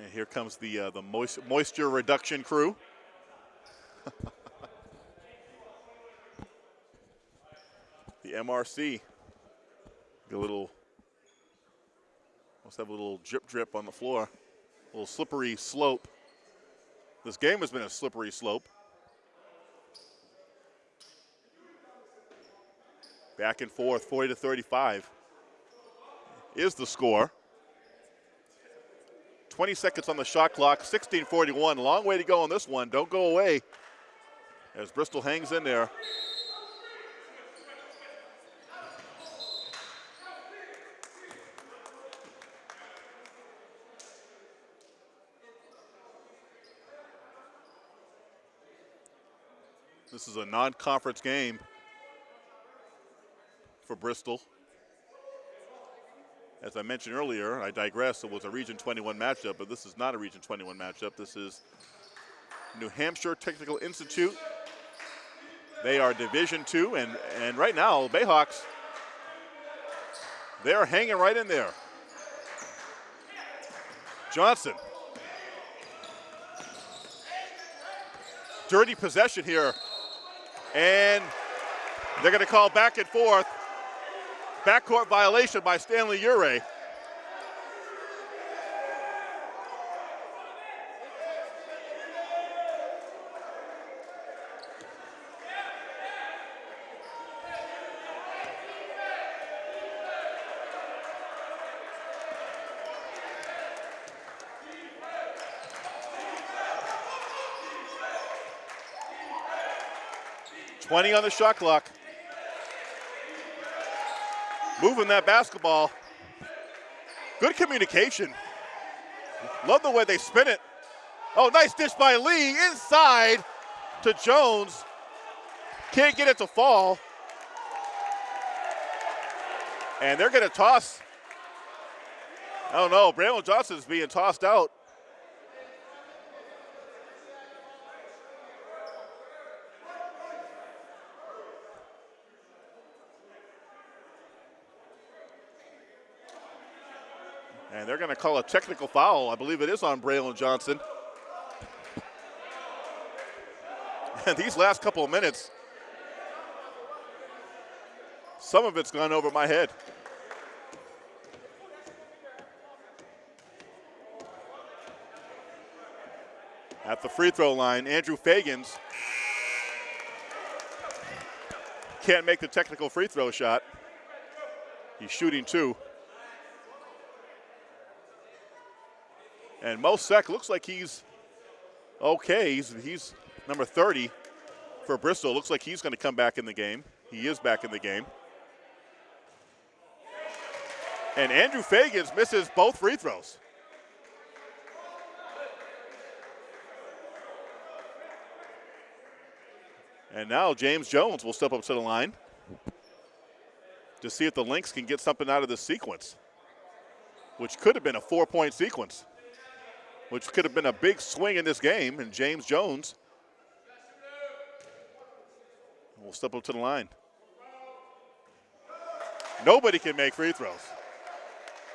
And here comes the uh, the moist, moisture reduction crew. the MRC. A little, must have a little drip drip on the floor. Little slippery slope. This game has been a slippery slope. Back and forth, 40 to 35 is the score. 20 seconds on the shot clock, 16:41. Long way to go on this one. Don't go away as Bristol hangs in there. This is a non-conference game for Bristol. As I mentioned earlier, I digress, it was a Region 21 matchup, but this is not a Region 21 matchup. This is New Hampshire Technical Institute. They are Division Two, and, and right now, Bayhawks, they're hanging right in there. Johnson. Dirty possession here and they're going to call back and forth. Backcourt violation by Stanley Urey. 20 on the shot clock. Moving that basketball. Good communication. Love the way they spin it. Oh, nice dish by Lee inside to Jones. Can't get it to fall. And they're going to toss. I don't know. Braylon Johnson's being tossed out. They're going to call a technical foul. I believe it is on Braylon Johnson. And these last couple of minutes, Some of it's gone over my head. At the free throw line, Andrew Fagans can't make the technical free throw shot. He's shooting two. And Mo Sek looks like he's okay. He's, he's number 30 for Bristol. Looks like he's going to come back in the game. He is back in the game. And Andrew Fagans misses both free throws. And now James Jones will step up to the line to see if the Lynx can get something out of this sequence, which could have been a four point sequence, which could have been a big swing in this game. And James Jones will step up to the line. Nobody can make free throws.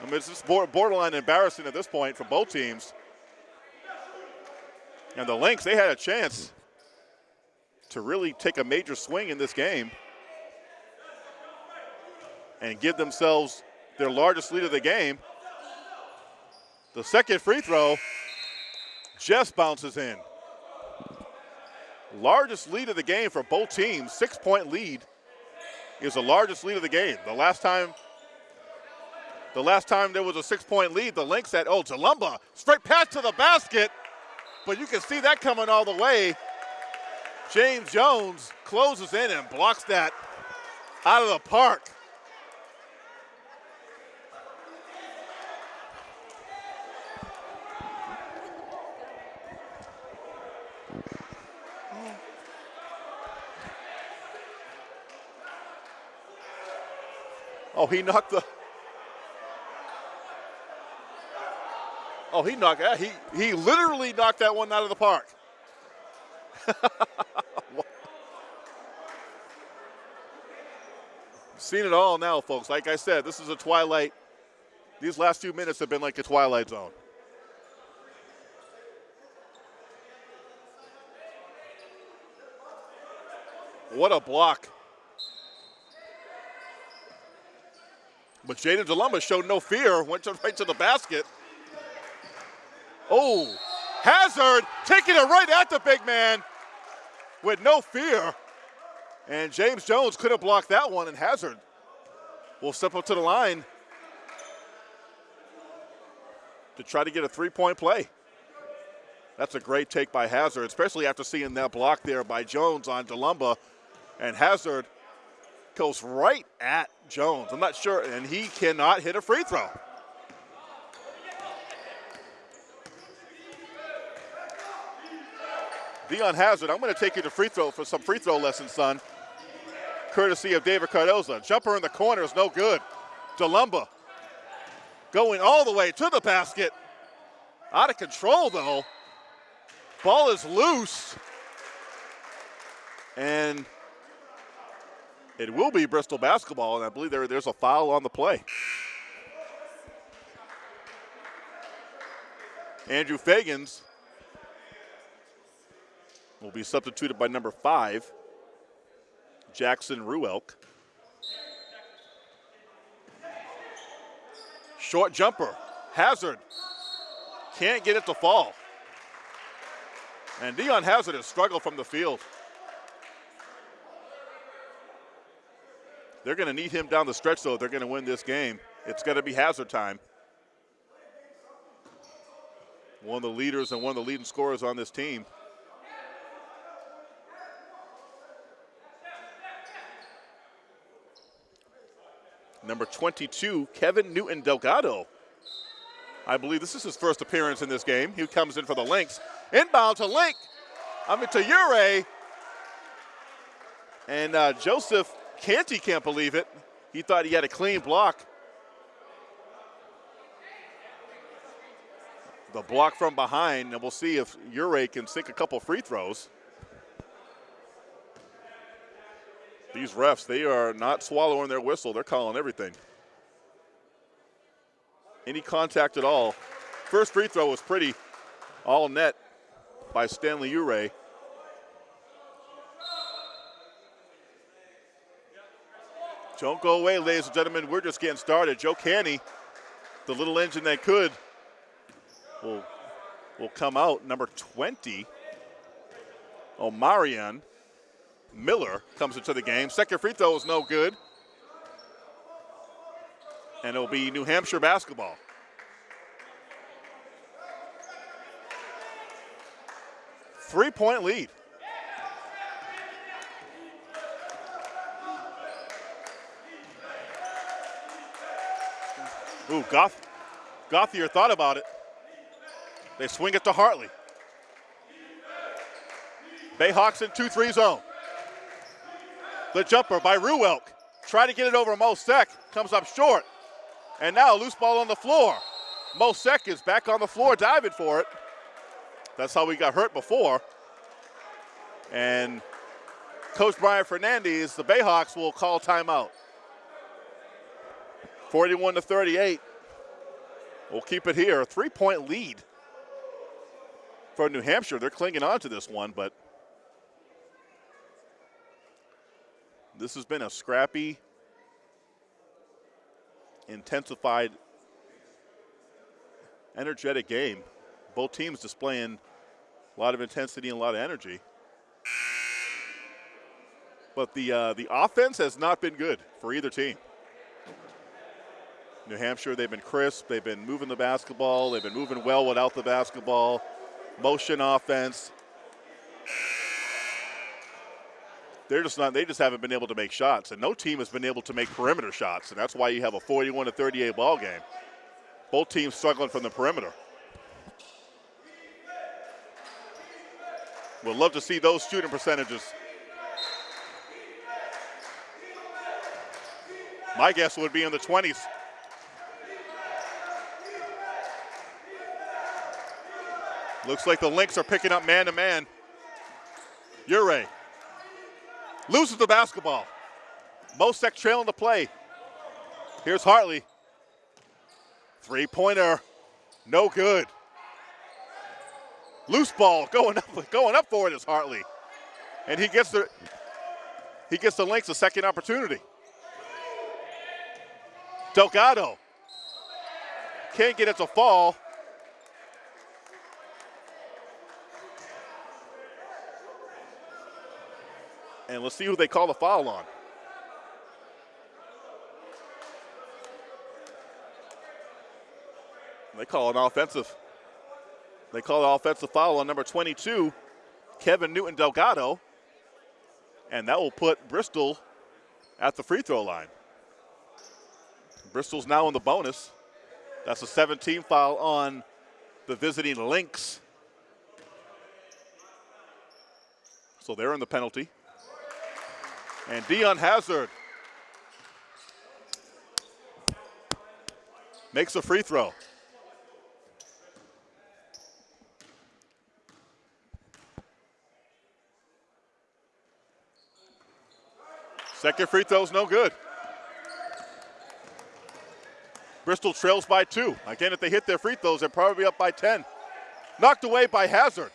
I mean, it's just borderline embarrassing at this point for both teams. And the Lynx, they had a chance to really take a major swing in this game and give themselves their largest lead of the game. The second free throw just bounces in. Largest lead of the game for both teams, six point lead is the largest lead of the game. The last time the last time there was a six point lead, the Lynx had, oh, Jalumba, straight pass to the basket, but you can see that coming all the way. James Jones closes in and blocks that out of the park. Oh, he knocked the. Oh, he knocked that. He he literally knocked that one out of the park. Seen it all now, folks. Like I said, this is a twilight. These last few minutes have been like a twilight zone. What a block. But Jaden Jalumba showed no fear, went to, right to the basket. Oh, Hazard taking it right at the big man with no fear. And James Jones couldn't block that one, and Hazard will step up to the line to try to get a three point play. That's a great take by Hazard, especially after seeing that block there by Jones on Jalumba. And Hazard goes right at Jones. I'm not sure, and he cannot hit a free throw. Dion Hazard, I'm going to take you to free throw for some free throw lessons, son. Courtesy of David Cardoza. Jumper in the corner is no good. Jalumba going all the way to the basket. Out of control, though. Ball is loose. And it will be Bristol basketball, and I believe there, there's a foul on the play. Andrew Fagans will be substituted by number five, Jackson Ruelk. Short jumper, Hazard. Can't get it to fall. And Dion Hazard has struggled from the field. They're going to need him down the stretch, though. They're going to win this game. It's going to be hazard time. One of the leaders and one of the leading scorers on this team. Number 22, Kevin Newton Delgado. I believe this is his first appearance in this game. He comes in for the Lynx. Inbound to Link. I mean, to Ure. And uh, Joseph Canty can't believe it. He thought he had a clean block. The block from behind, and we'll see if Ure can sink a couple free throws. These refs, they are not swallowing their whistle. They're calling everything. Any contact at all. First free throw was pretty all net by Stanley Ure. Don't go away, ladies and gentlemen. We're just getting started. Joe Canny, the little engine that could, will, will come out. Number 20, Omarion Miller comes into the game. Second free throw is no good. And it'll be New Hampshire basketball. Three point lead. Ooh, Goth, Gauthier thought about it. They swing it to Hartley. Bayhawks in 2-3 zone. The jumper by Ruelk. Try to get it over Mo Sek. Comes up short. And now a loose ball on the floor. Mo Sek is back on the floor diving for it. That's how we got hurt before. And Coach Brian Fernandez, the Bayhawks will call timeout. 41 to 38. We'll keep it here. A three point lead for New Hampshire. They're clinging on to this one, but this has been a scrappy, intensified, energetic game. Both teams displaying a lot of intensity and a lot of energy. But the, uh, the offense has not been good for either team. New Hampshire, they've been crisp. They've been moving the basketball. They've been moving well without the basketball. Motion offense. They're just not. They just haven't been able to make shots, and no team has been able to make perimeter shots, and that's why you have a 41 to 38 ball game. Both teams struggling from the perimeter. We'd love to see those shooting percentages. My guess would be in the 20s. Looks like the Lynx are picking up man to man. Ure loses the basketball. Mo Sek trailing the play. Here's Hartley. Three pointer, no good. Loose ball going up, going up for it is Hartley, and he gets the he gets the Lynx a second opportunity. Delgado can't get it to fall. And let's see who they call the foul on. They call an offensive. They call an offensive foul on number 22, Kevin Newton Delgado. And that will put Bristol at the free throw line. Bristol's now in the bonus. That's a 17 foul on the visiting Lynx. So they're in the penalty. And Dion Hazard makes a free throw. Second free throw is no good. Bristol trails by two. Again, if they hit their free throws, they're probably up by 10. Knocked away by Hazard.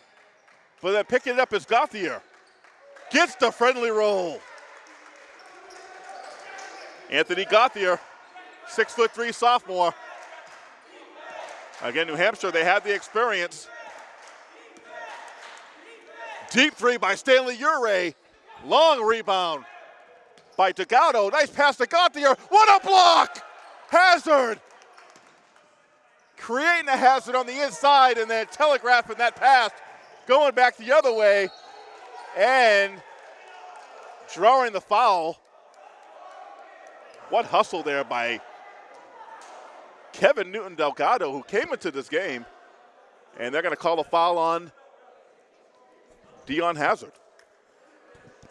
But then picking it up is Gauthier. Gets the friendly roll. Anthony Gauthier, six foot three sophomore. Again, New Hampshire, they had the experience. Deep three by Stanley Ure. Long rebound by Delgado. Nice pass to Gauthier. What a block! Hazard! Creating a hazard on the inside and then telegraphing that pass, going back the other way, and drawing the foul what hustle there by Kevin Newton Delgado, who came into this game, and they're going to call a foul on Dion Hazard.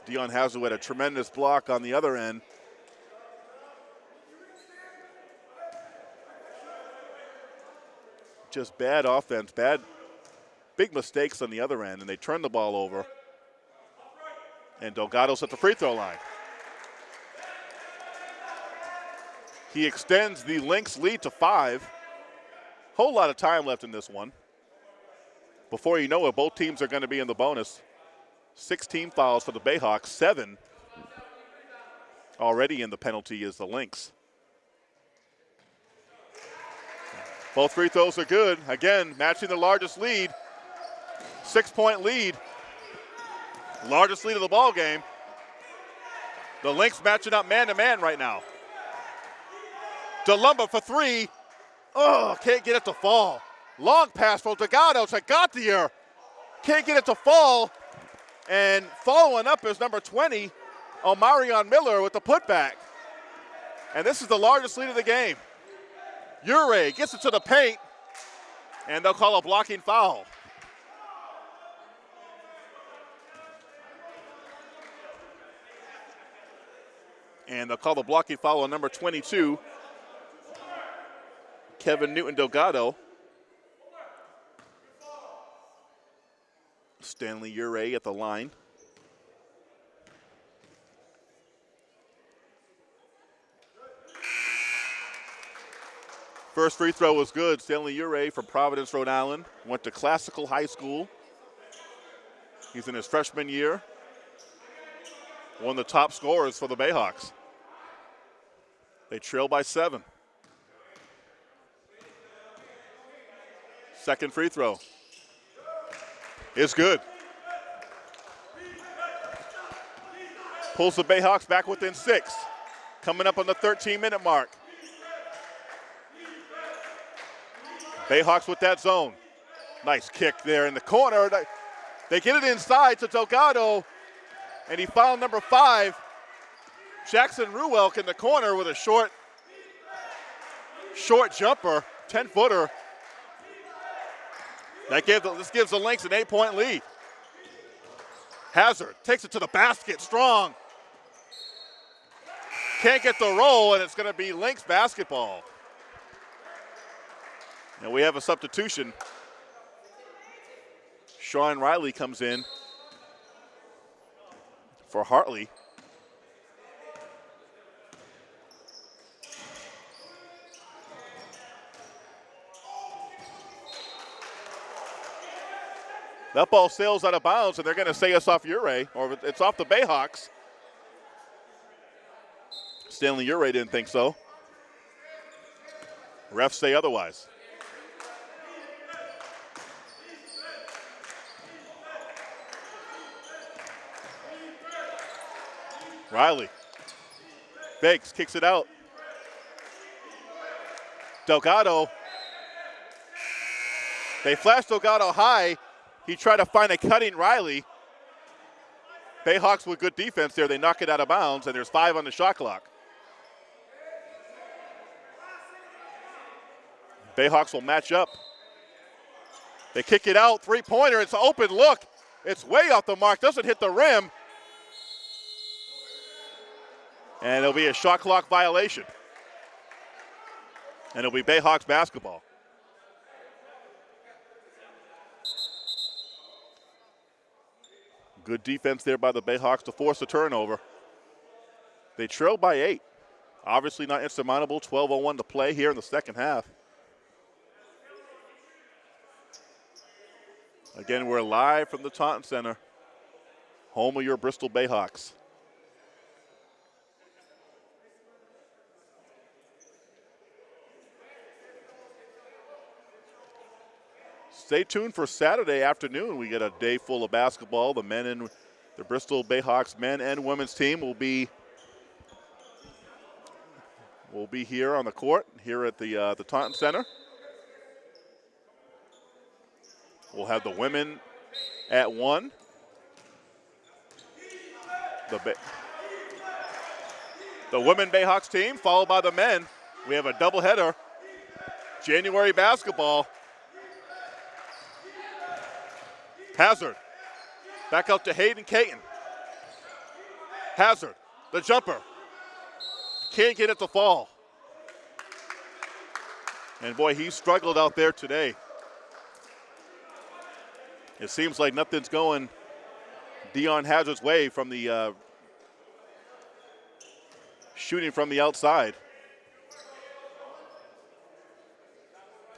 Dion Hazard had a tremendous block on the other end. Just bad offense, bad, big mistakes on the other end, and they turn the ball over. And Delgado's at the free throw line. He extends the Lynx lead to five. Whole lot of time left in this one. Before you know it, both teams are going to be in the bonus. 16 fouls for the Bayhawks, seven already in the penalty is the Lynx. Both free throws are good. Again, matching the largest lead. Six point lead. Largest lead of the ball game. The Lynx matching up man to man right now. DeLumba for three. Oh, can't get it to fall. Long pass for Delgado to Gauthier. Can't get it to fall. And following up is number 20, Omarion Miller with the putback. And this is the largest lead of the game. Ure gets it to the paint, and they'll call a blocking foul. And they'll call the blocking foul on number 22, Kevin Newton Delgado. Stanley Ure at the line. First free throw was good. Stanley Ure from Providence, Rhode Island. Went to Classical High School. He's in his freshman year. One of the top scorers for the Bayhawks. They trail by seven. Second free throw is good. Pulls the Bayhawks back within six. Coming up on the 13 minute mark. Bayhawks with that zone. Nice kick there in the corner. They get it inside to Delgado, and he found number five, Jackson Ruelk in the corner with a short, short jumper, 10 footer. That gave the, this gives the Lynx an eight point lead. Hazard takes it to the basket, strong. Can't get the roll, and it's going to be Lynx basketball. And we have a substitution. Sean Riley comes in for Hartley. That ball sails out of bounds, and they're going to say it's off Ure, or it's off the Bayhawks. Stanley Ure didn't think so. Refs say otherwise. Riley. Bakes kicks it out. Delgado. They flash Delgado high. He tried to find a cutting Riley. Bayhawks with good defense there. They knock it out of bounds, and there's five on the shot clock. Bayhawks will match up. They kick it out, three pointer. It's an open look. It's way off the mark, doesn't hit the rim. And it'll be a shot clock violation. And it'll be Bayhawks basketball. Good defense there by the Bayhawks to force a turnover. They trail by eight. Obviously not insurmountable. 12.01 to play here in the second half. Again, we're live from the Taunton Center, home of your Bristol Bayhawks. Stay tuned for Saturday afternoon. We get a day full of basketball. The men and the Bristol Bayhawks men and women's team will be will be here on the court here at the uh, the Taunton Center. We'll have the women at one. The Bay the women Bayhawks team followed by the men. We have a doubleheader. January basketball Hazard. Back out to Hayden Caton. Hazard, the jumper. Can't get it to fall. And boy, he struggled out there today. It seems like nothing's going Dion Hazard's way from the uh, shooting from the outside.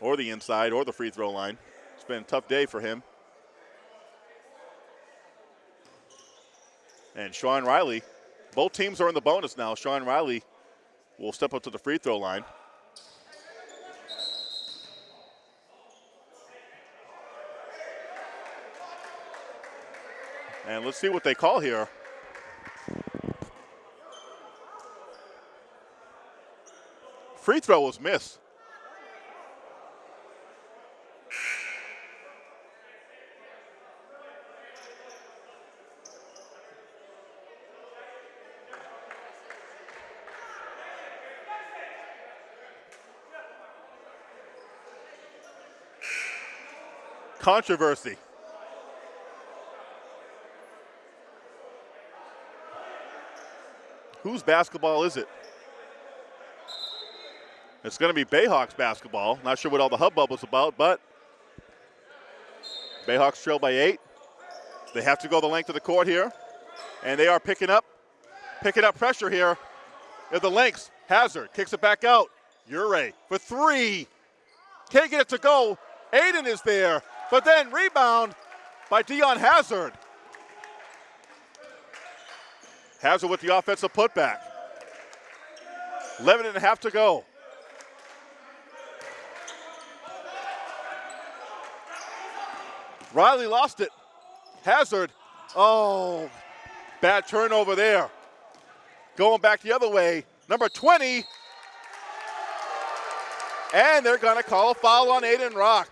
Or the inside or the free throw line. It's been a tough day for him. And Sean Riley Both teams are in the bonus now. Sean Riley will step up to the free throw line. And let's see what they call here. Free throw was missed. Controversy. Whose basketball is it? It's going to be Bayhawks basketball. Not sure what all the hubbub was about, but Bayhawks trail by eight. They have to go the length of the court here, and they are picking up, picking up pressure here. At the lengths, Hazard kicks it back out. Ure for three. Can't get it to go. Aiden is there, but then rebound by Dion Hazard. Hazard with the offensive putback. 11 and a half to go. Riley lost it. Hazard. Oh, bad turnover there. Going back the other way. Number 20. And they're going to call a foul on Aiden Rock.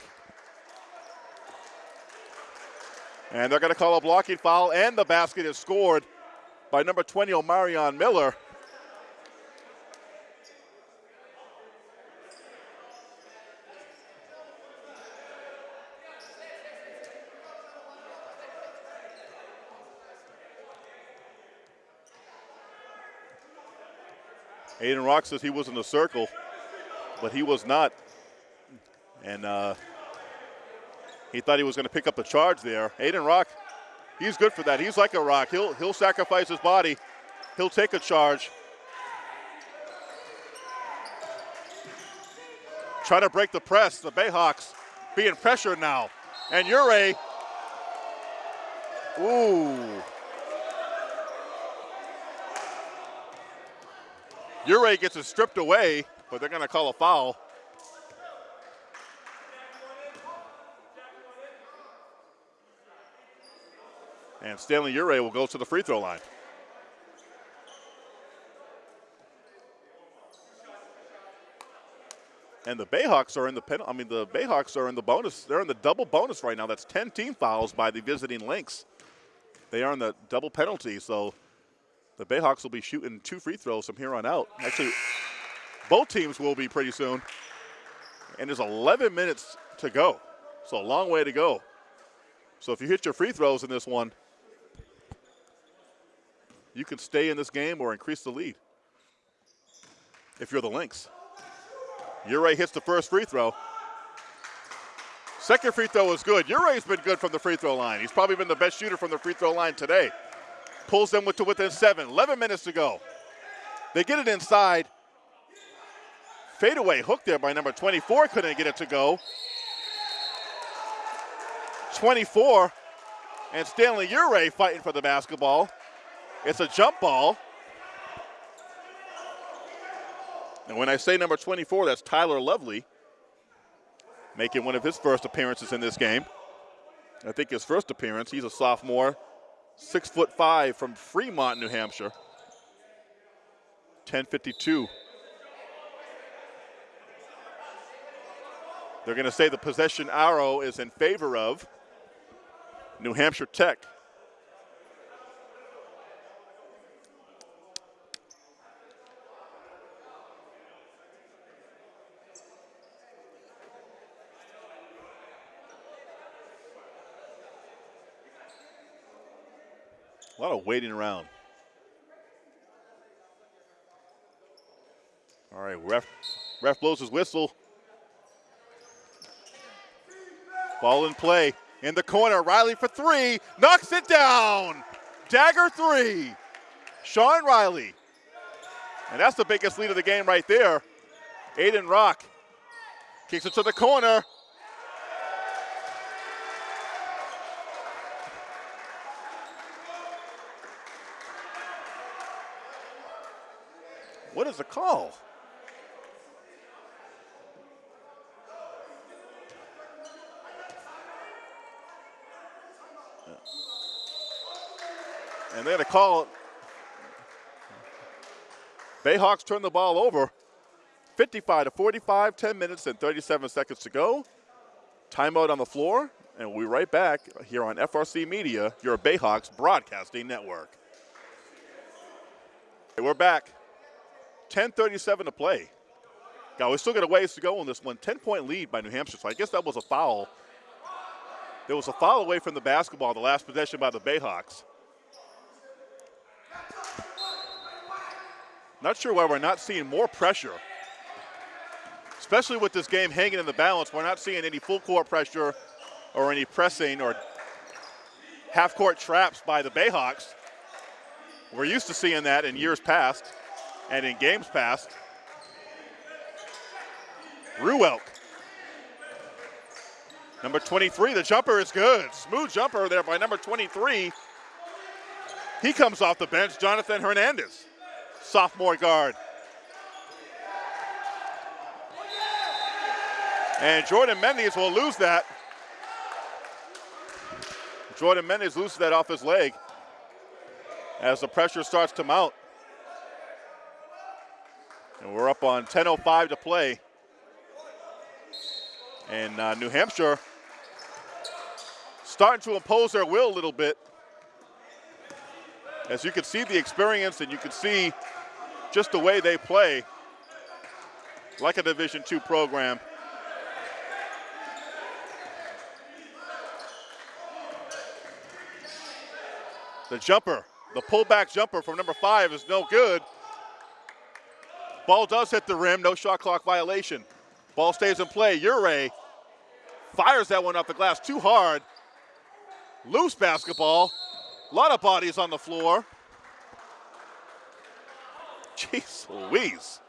And they're going to call a blocking foul, and the basket is scored by number 20, Omarion Miller. Aiden Rock says he was in the circle, but he was not. And uh, he thought he was going to pick up a charge there. Aiden Rock he's good for that. He's like a rock. He'll he'll sacrifice his body. He'll take a charge. Trying to break the press. The Bayhawks being pressured now. And Ure. Ooh. Ure gets it stripped away, but they're going to call a foul. And Stanley Ure will go to the free throw line. And the Bayhawks are in the pen. I mean, the Bayhawks are in the bonus. They're in the double bonus right now. That's 10 team fouls by the visiting Lynx. They are in the double penalty, so the Bayhawks will be shooting two free throws from here on out. Actually, both teams will be pretty soon. And there's 11 minutes to go. So a long way to go. So if you hit your free throws in this one, you can stay in this game or increase the lead if you're the Lynx. Ure hits the first free throw. Second free throw is good. Ure's been good from the free throw line. He's probably been the best shooter from the free throw line today. Pulls them to within seven. 11 minutes to go. They get it inside. Fadeaway hook there by number 24. Couldn't get it to go. 24. And Stanley Ure fighting for the basketball. It's a jump ball. And when I say number 24, that's Tyler Lovely, making one of his first appearances in this game. I think his first appearance, he's a sophomore, six foot five from Fremont, New Hampshire. 1052. They're going to say the possession arrow is in favor of New Hampshire Tech. A lot of waiting around. All right, ref, ref blows his whistle. Ball in play in the corner. Riley for three, knocks it down. Dagger three. Sean Riley. And that's the biggest lead of the game right there. Aiden Rock kicks it to the corner. Is the call? Uh, and they had a call. Bayhawks turn the ball over. 55 to 45, 10 minutes and 37 seconds to go. Timeout on the floor, and we'll be right back here on FRC Media, your Bayhawks broadcasting network. Hey, we're back. 10:37 to play. Now we still got a ways to go on this one. 10-point lead by New Hampshire. So I guess that was a foul. There was a foul away from the basketball, the last possession by the Bayhawks. Not sure why we're not seeing more pressure especially with this game hanging in the balance. We're not seeing any full court pressure or any pressing or half court traps by the Bayhawks. We're used to seeing that in years past and in games past. Ruelk. Number 23, the jumper is good. Smooth jumper there by number 23. He comes off the bench, Jonathan Hernandez, sophomore guard. And Jordan Mendes will lose that. Jordan Mendes loses that off his leg as the pressure starts to mount. And we're up on 10.05 to play. And uh, New Hampshire starting to impose their will a little bit. As you can see the experience and you can see just the way they play like a Division two program. The jumper, the pullback jumper from number five is no good. Ball does hit the rim, no shot clock violation. Ball stays in play. Ure fires that one off the glass too hard. Loose basketball. A lot of bodies on the floor. Jeez Louise.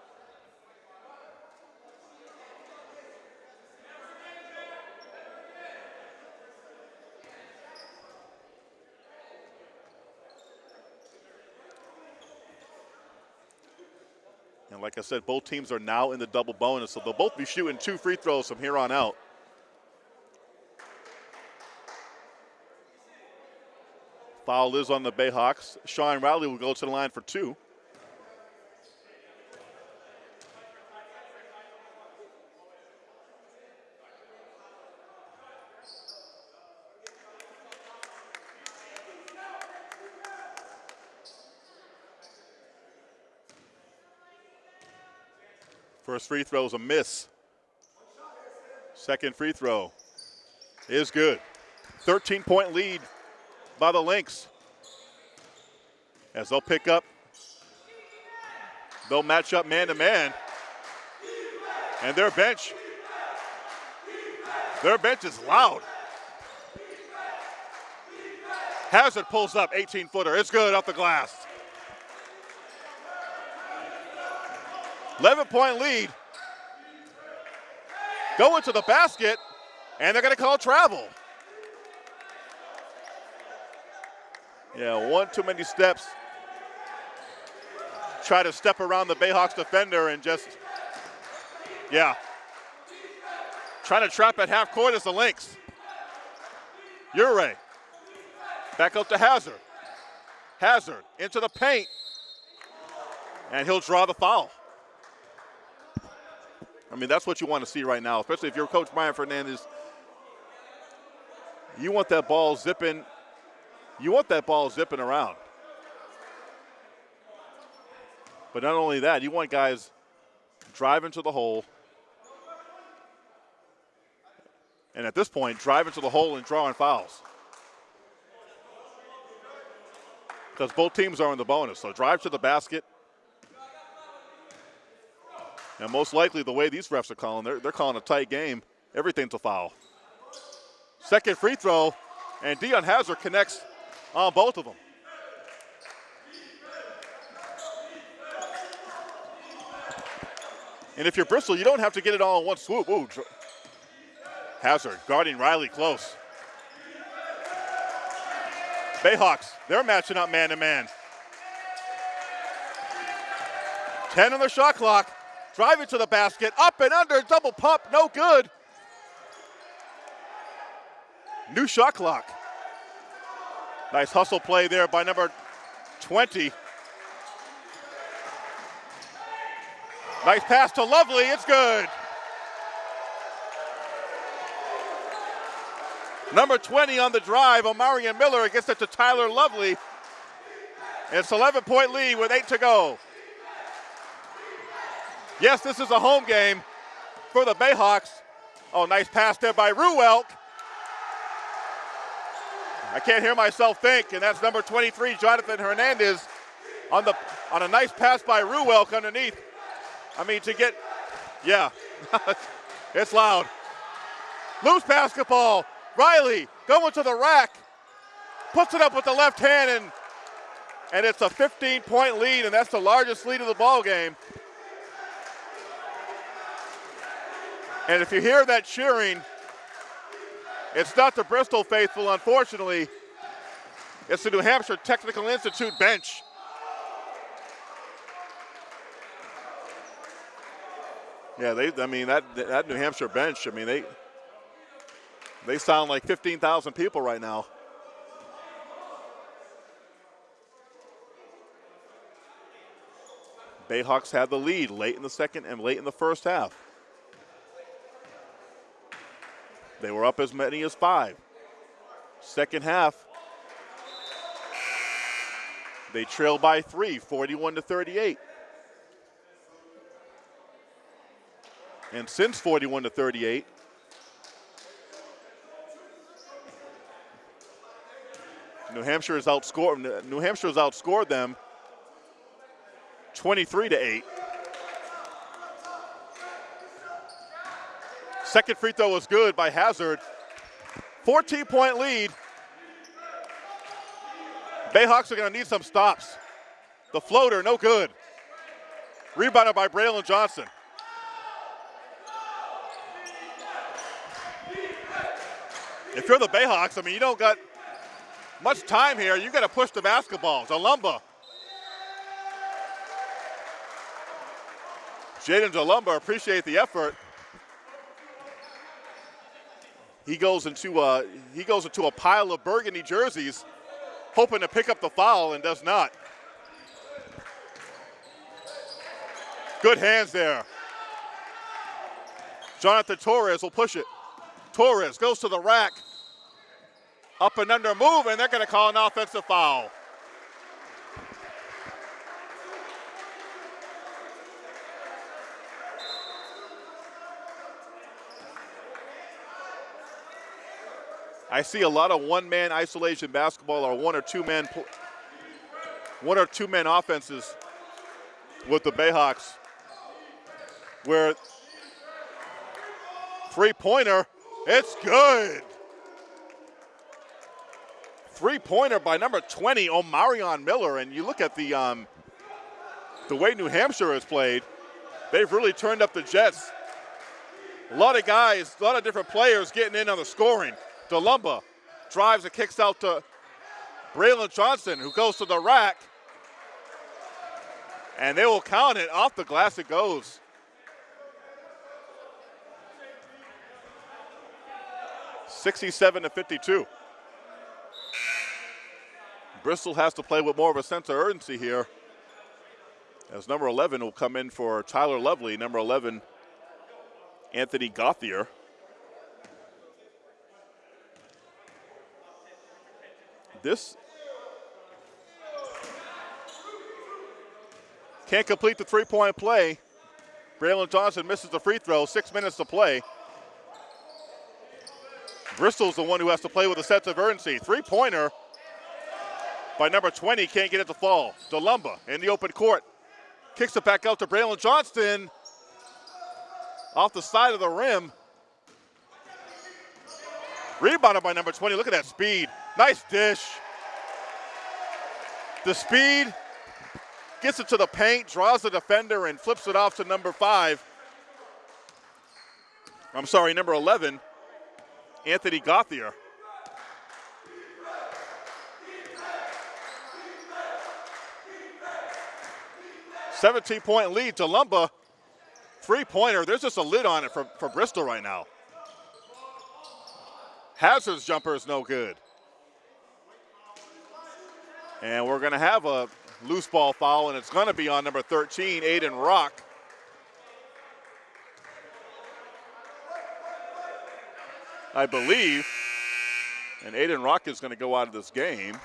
And like I said, both teams are now in the double bonus, so they'll both be shooting two free throws from here on out. Foul is on the Bayhawks. Sean Riley will go to the line for two. First free throw is a miss. Second free throw is good. 13 point lead by the Lynx. As they'll pick up, they'll match up man to man. And their bench, their bench is loud. Hazard pulls up 18 footer. It's good off the glass. 11 point lead. Going to the basket, and they're going to call travel. Yeah, one too many steps. Try to step around the Bayhawks defender and just, yeah. Trying to trap at half court is the Lynx. Ure. Back up to Hazard. Hazard into the paint. And he'll draw the foul. I mean, that's what you want to see right now, especially if you're Coach Brian Fernandez. You want that ball zipping. You want that ball zipping around. But not only that, you want guys driving to the hole. And at this point, driving to the hole and drawing fouls. Because both teams are in the bonus. So drive to the basket and most likely, the way these refs are calling, they're, they're calling a tight game. Everything's a foul. Second free throw, and Dion Hazard connects on both of them. And if you're Bristol, you don't have to get it all in one swoop. Ooh, Hazard guarding Riley close. Bayhawks, they're matching up man to man. 10 on the shot clock. Driving to the basket, up and under, double pump, no good. New shot clock. Nice hustle play there by number 20. Nice pass to Lovely, it's good. Number 20 on the drive, Omarion Miller gets it to Tyler Lovely. It's 11 point lead with eight to go. Yes, this is a home game for the Bayhawks. Oh, nice pass there by Ruelk. I can't hear myself think, and that's number 23, Jonathan Hernandez, on the on a nice pass by Ruelk underneath. I mean, to get, yeah, it's loud. Loose basketball. Riley going to the rack, puts it up with the left hand, and and it's a 15-point lead, and that's the largest lead of the ball game. And if you hear that cheering, it's not the Bristol faithful, unfortunately. It's the New Hampshire Technical Institute bench. Yeah, they. I mean that that New Hampshire bench. I mean they. They sound like 15,000 people right now. Bayhawks had the lead late in the second and late in the first half. They were up as many as five. Second half, they trail by three, 41 to 38. And since 41 to 38, New Hampshire has outscored New Hampshire has outscored them 23 to 8. Second free throw was good by Hazard. 14 point lead. Bayhawks are going to need some stops. The floater, no good. Rebounded by Braylon Johnson. If you're the Bayhawks, I mean, you don't got much time here. You got to push the basketballs. Alumba. Jaden Jalumba, appreciate the effort. He goes into a, he goes into a pile of burgundy jerseys, hoping to pick up the foul and does not. Good hands there. Jonathan Torres will push it. Torres goes to the rack. Up and under move, and they're going to call an offensive foul. I see a lot of one-man isolation basketball or one or two-man one or two-man offenses with the Bayhawks where three-pointer, it's good. Three-pointer by number 20, Omarion Miller, and you look at the um, the way New Hampshire has played, they've really turned up the Jets. A lot of guys, a lot of different players getting in on the scoring. DeLumba drives and kicks out to Braylon Johnson, who goes to the rack. And they will count it. Off the glass it goes. Sixty-seven to fifty-two. Bristol has to play with more of a sense of urgency here. As number 11 will come in for Tyler Lovely, number 11, Anthony Gauthier. This can't complete the three-point play. Braylon Johnson misses the free throw. Six minutes to play. Bristol's the one who has to play with a sense of urgency. Three-pointer by number 20 can't get it to fall. DeLumba in the open court. Kicks it back out to Braylon Johnson. Off the side of the rim. Rebounded by number 20. Look at that speed. Nice dish. The speed gets it to the paint, draws the defender, and flips it off to number five. I'm sorry, number 11, Anthony Gauthier. 17 point lead to Lumba. Three pointer. There's just a lid on it for, for Bristol right now. Hazard's jumper is no good. And we're going to have a loose ball foul, and it's going to be on number 13, Aiden Rock. I believe. And Aiden Rock is going to go out of this game.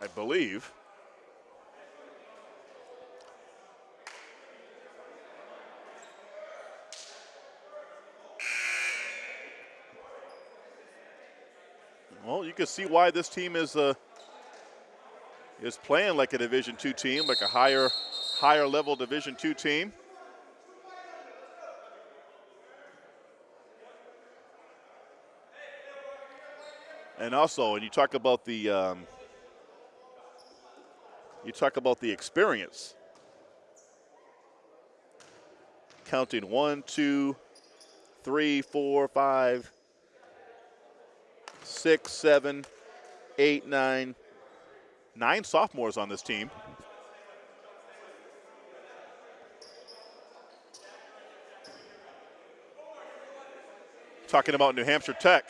I believe. You can see why this team is uh, is playing like a Division two team, like a higher higher level Division two team. And also, and you talk about the um, you talk about the experience. Counting one, two, three, four, five, six, seven, eight, nine, nine sophomores on this team. Talking about New Hampshire Tech.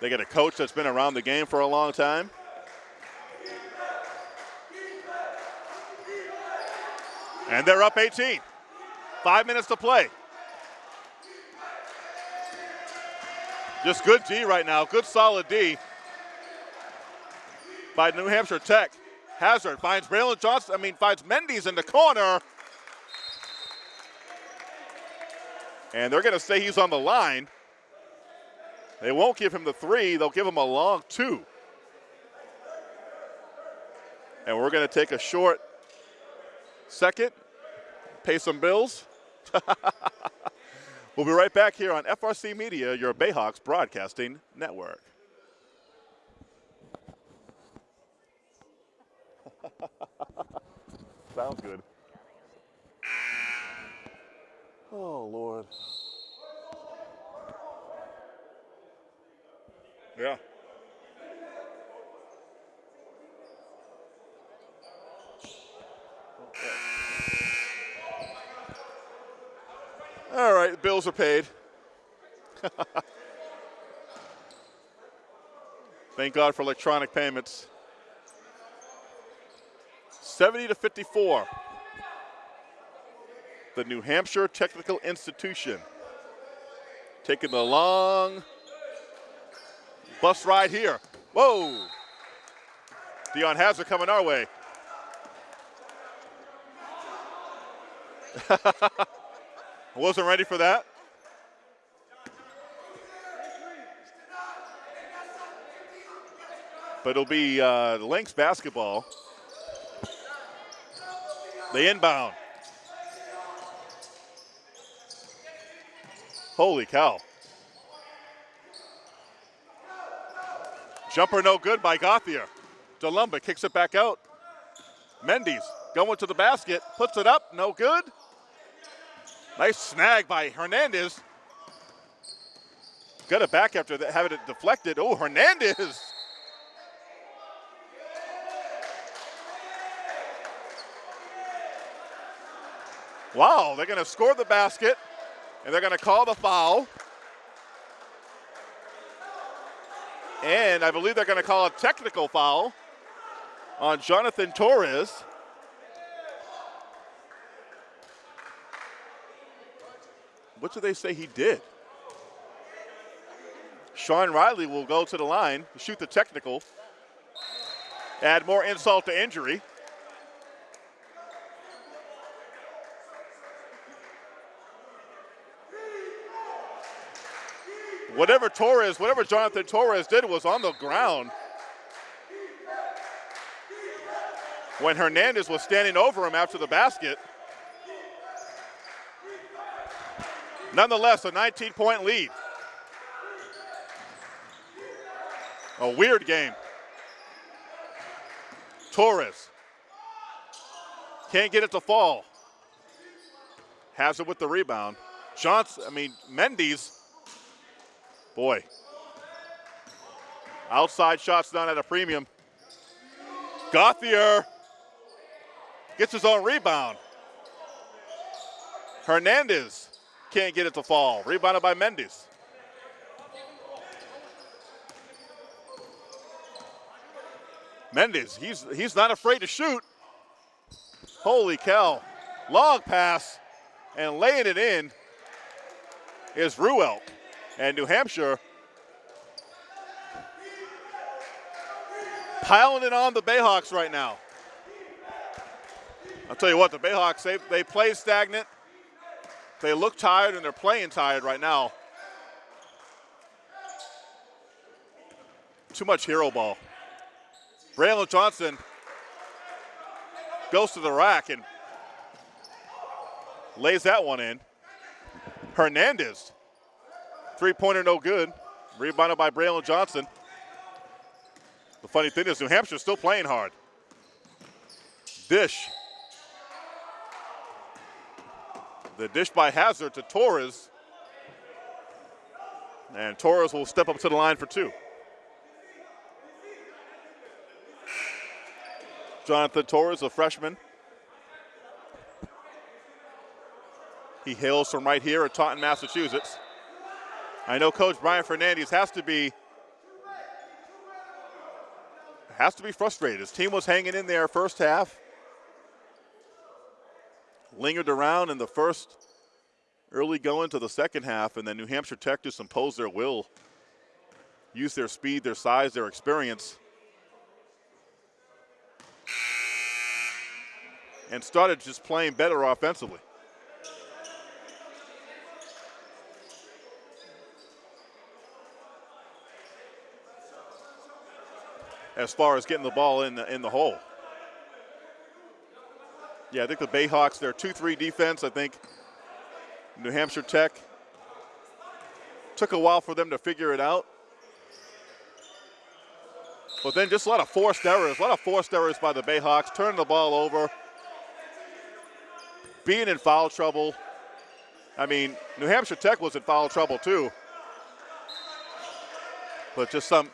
They get a coach that's been around the game for a long time. And they're up 18. Five minutes to play. Just good D right now, good solid D by New Hampshire Tech. Hazard finds Braylon Johnson, I mean, finds Mendes in the corner. And they're going to say he's on the line. They won't give him the three, they'll give him a long two. And we're going to take a short second, pay some bills. we'll be right back here on FRC Media, your Bayhawks broadcasting network. Sounds good. Oh, Lord. Yeah. Oh, All right, bills are paid. Thank God for electronic payments. 70 to 54. The New Hampshire Technical Institution taking the long Bus ride here. Whoa. Dion Hazard coming our way. Wasn't ready for that. But it'll be uh, Lynx basketball. The inbound. Holy cow. Jumper no good by Gauthier. DeLumba kicks it back out. Mendes going to the basket, puts it up, no good. Nice snag by Hernandez. Got it back after that, having it deflected. Oh, Hernandez. Wow, they're going to score the basket, and they're going to call the foul. And I believe they're going to call a technical foul on Jonathan Torres. What do they say he did? Sean Riley will go to the line, shoot the technical, add more insult to injury. whatever Torres, whatever Jonathan Torres did was on the ground. When Hernandez was standing over him after the basket. Nonetheless, a 19 point lead. A weird game. Torres can't get it to fall. Hazard with the rebound. Johnson, I mean, Mendes Boy. Outside shots done at a premium. Gauthier gets his own rebound. Hernandez can't get it to fall. Rebounded by Mendes. Mendes, he's, he's not afraid to shoot. Holy cow. Long pass and laying it in is Ruelk. And New Hampshire piling it on the Bayhawks right now. I'll tell you what, the Bayhawks, they, they play stagnant. They look tired and they're playing tired right now. Too much hero ball. Braylon Johnson goes to the rack and lays that one in. Hernandez, three-pointer no good. Rebounded by Braylon Johnson. The funny thing is New Hampshire's still playing hard. Dish. The dish by Hazard to Torres. And Torres will step up to the line for two. Jonathan Torres, a freshman. He hails from right here at Taunton, Massachusetts. I know Coach Brian Fernandez has to be has to be frustrated. His team was hanging in there first half. Lingered around in the first early going to the second half, and then New Hampshire Tech just imposed their will, use their speed, their size, their experience and started just playing better offensively. As far as getting the ball in the, in the hole. Yeah, I think the Bayhawks, their 2-3 defense, I think New Hampshire Tech took a while for them to figure it out. But then just a lot of forced errors, a lot of forced errors by the Bayhawks, turning the ball over, being in foul trouble. I mean, New Hampshire Tech was in foul trouble too. But just some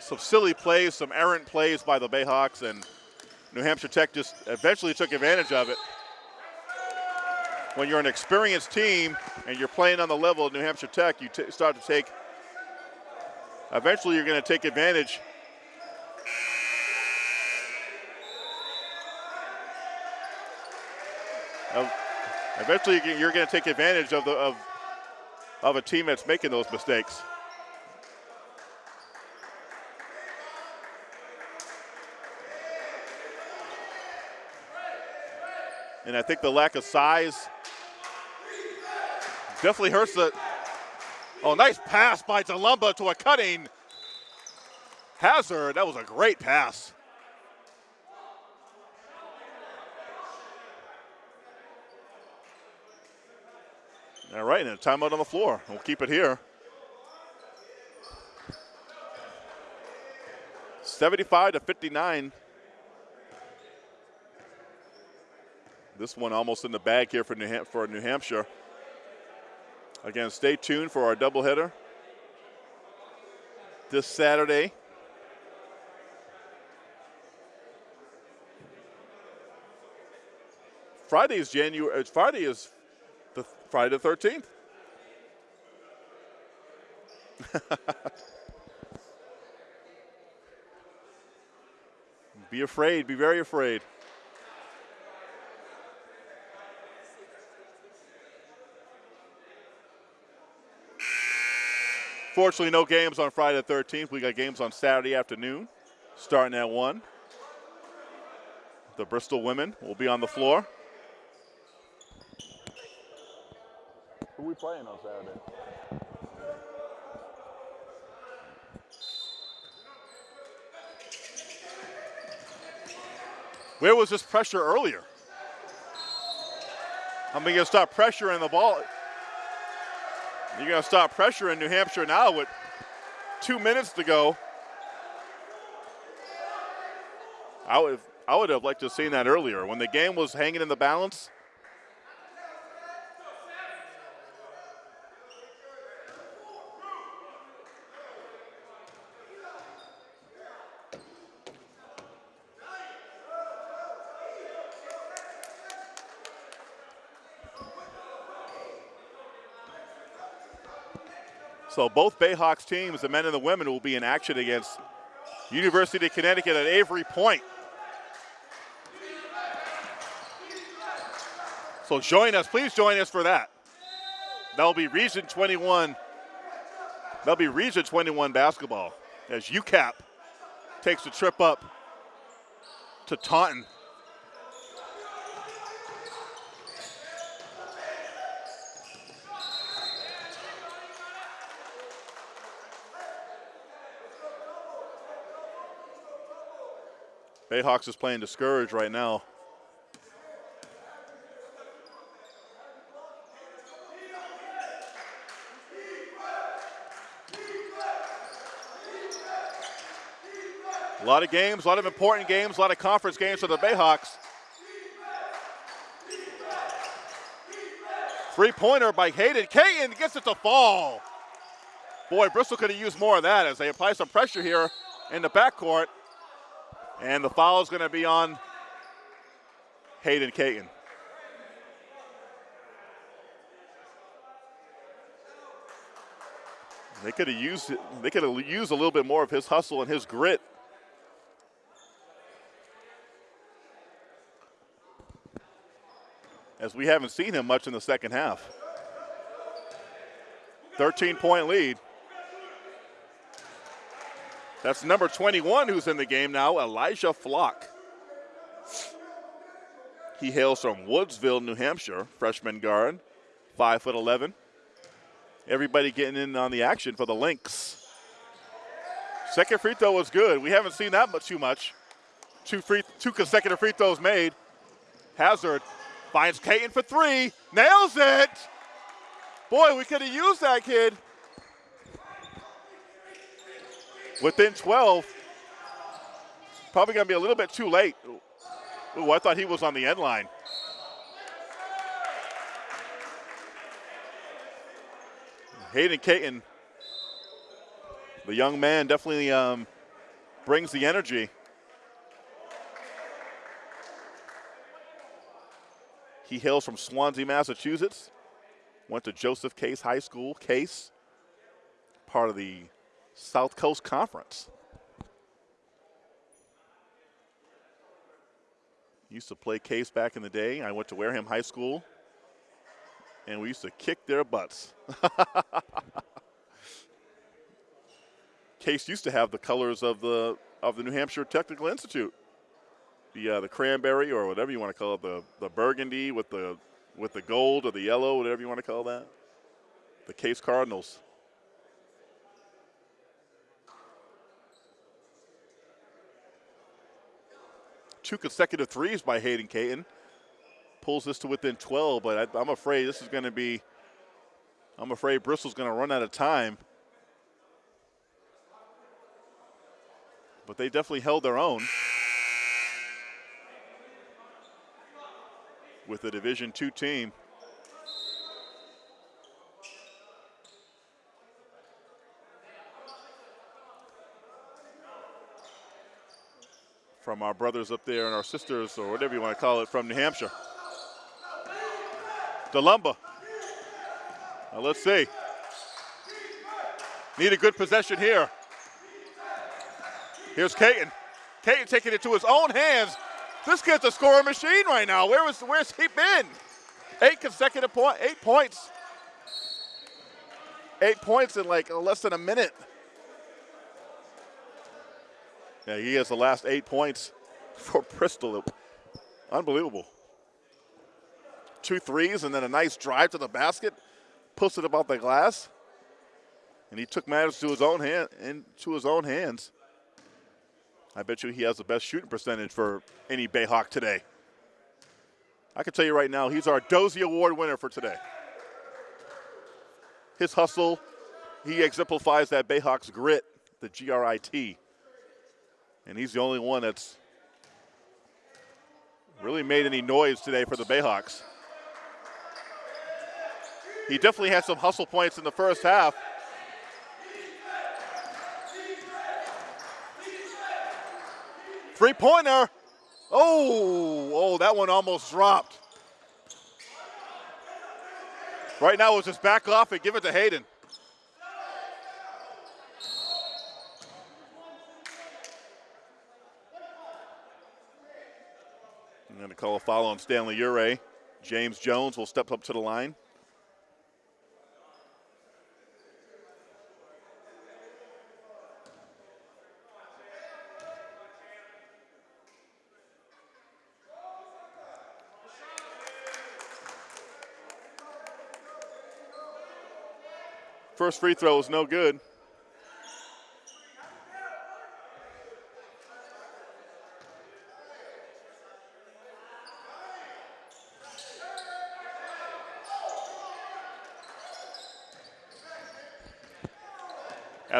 some silly plays, some errant plays by the Bayhawks, and New Hampshire Tech just eventually took advantage of it. When you're an experienced team and you're playing on the level of New Hampshire Tech, you start to take, eventually you're going to take advantage eventually you're going to take advantage of the of of a team that's making those mistakes. And I think the lack of size definitely hurts the. Oh, nice pass by DeLumba to a cutting Hazard. That was a great pass. All right, and a timeout on the floor. We'll keep it here. 75 to 59. This one almost in the bag here for New, Ham for New Hampshire. Again, stay tuned for our doubleheader this Saturday. Friday is January. Uh, Friday is the Friday the 13th. be afraid, be very afraid. Fortunately, no games on Friday the 13th. We got games on Saturday afternoon, starting at 1. The Bristol women will be on the floor. Who we playing on Saturday? Where was this pressure earlier? I'm going to stop pressuring the ball. You're going to stop pressuring New Hampshire now with two minutes to go. I would, I would have liked to have seen that earlier. When the game was hanging in the balance, So both Bayhawks teams, the men and the women, will be in action against University of Connecticut at Avery Point. So join us, please join us for that. That'll be Region 21. That'll be Region 21 basketball as UCAP takes a trip up to Taunton. Bayhawks is playing discouraged right now. A lot of games, a lot of important games, a lot of conference games for the Bayhawks. Three-pointer by Hayden. Caton gets it to fall. Boy, Bristol could have used more of that as they apply some pressure here in the backcourt. And the foul is going to be on Hayden Caton. They could have used they could have used a little bit more of his hustle and his grit as we haven't seen him much in the second half. 13 point lead. That's number 21 who's in the game now, Elijah Flock. He hails from Woodsville, New Hampshire, freshman guard, 5 foot 11. Everybody getting in on the action for the Lynx. Second free throw was good. We haven't seen that much too much. Two free, two consecutive free throws made. Hazard Finds Caton for three. Nails it. Boy, we could have used that kid. Within 12. Probably going to be a little bit too late. Ooh, I thought he was on the end line. Hayden Caton, the young man, definitely um, brings the energy. He hails from Swansea, Massachusetts. Went to Joseph Case High School. Case, part of the South Coast Conference. Used to play Case back in the day. I went to Wareham High School, and we used to kick their butts. Case used to have the colors of the of the New Hampshire Technical Institute the uh, the cranberry or whatever you want to call it, the the burgundy with the with the gold or the yellow, whatever you want to call that. The Case Cardinals. Two consecutive threes by Hayden Caton. Pulls this to within 12, but I, I'm afraid this is going to be. I'm afraid Bristol's going to run out of time. But they definitely held their own. with a Division two team. From our brothers up there and our sisters, or whatever you want to call it, from New Hampshire. DeLumba. Now let's see. Need a good possession here. Here's Caton. Caton taking it to his own hands this kid's a scoring machine right now. Where was where's he been? Eight consecutive point, eight points. Eight points in like less than a minute. Yeah, he has the last eight points for Bristol. Unbelievable. Two threes and then a nice drive to the basket, puts it about the glass, and he took matters to his own hand into his own hands. I bet you he has the best shooting percentage for any Bayhawk today. I can tell you right now, he's our Dozy Award winner for today. His hustle, he exemplifies that Bayhawks grit, the G-R-I-T. And he's the only one that's really made any noise today for the Bayhawks. He definitely had some hustle points in the first half. Three pointer. Oh, oh, that one almost dropped. Right now, we'll just back off and give it to Hayden. To call a foul on Stanley Ure. James Jones will step up to the line. First free throw is no good.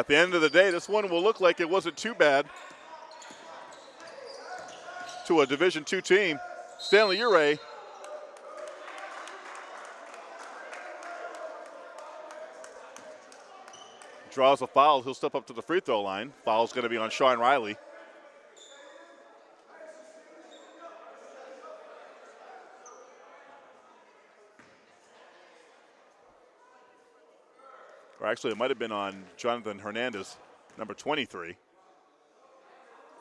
At the end of the day, this one will look like it wasn't too bad to a Division two team. Stanley Ure draws a foul. He'll step up to the free throw line. Foul's going to be on Sean Riley. Or actually, it might have been on Jonathan Hernandez, number 23.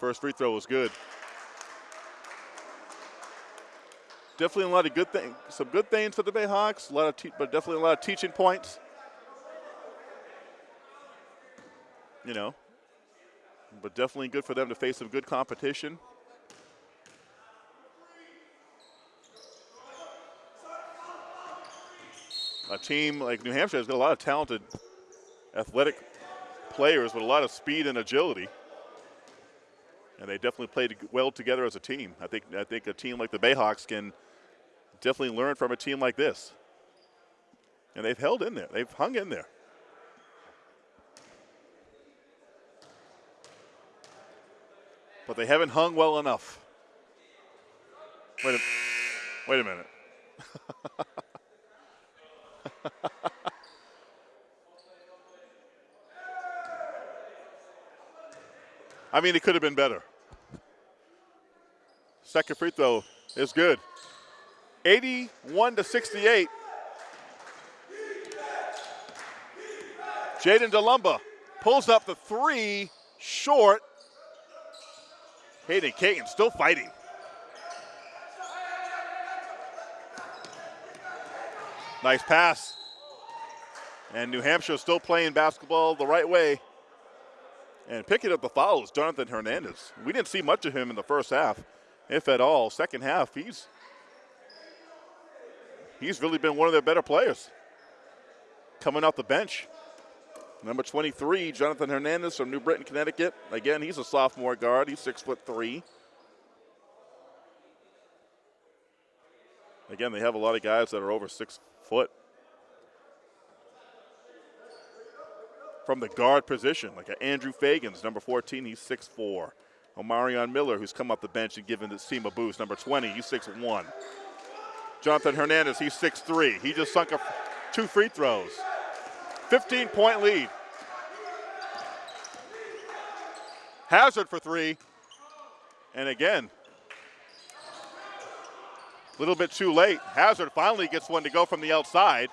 First free throw was good. Definitely a lot of good things, some good things for the Bayhawks. A lot of, but definitely a lot of teaching points. You know, but definitely good for them to face some good competition. A team like New Hampshire has got a lot of talented athletic players with a lot of speed and agility. And they definitely played well together as a team. I think I think a team like the Bayhawks can definitely learn from a team like this. And they've held in there. They've hung in there. But they haven't hung well enough. Wait a, wait a minute. I mean, it could have been better. Second free throw is good. 81 to 68. Jaden DeLumba pulls up the three, short. Hayden Caton still fighting. Nice pass. And New Hampshire still playing basketball the right way. And picking up the fouls, Jonathan Hernandez. We didn't see much of him in the first half, if at all. Second half, he's he's really been one of their better players. Coming off the bench. Number 23, Jonathan Hernandez from New Britain, Connecticut. Again, he's a sophomore guard. He's six foot three. Again, they have a lot of guys that are over six foot. From the guard position, like Andrew Fagans, number 14, he's 6'4. Omarion Miller, who's come up the bench and given this team a boost, number 20, he's 6'1. Jonathan Hernandez, he's 6'3. He just sunk a, two free throws. 15 point lead. Hazard for three. And again, a little bit too late. Hazard finally gets one to go from the outside.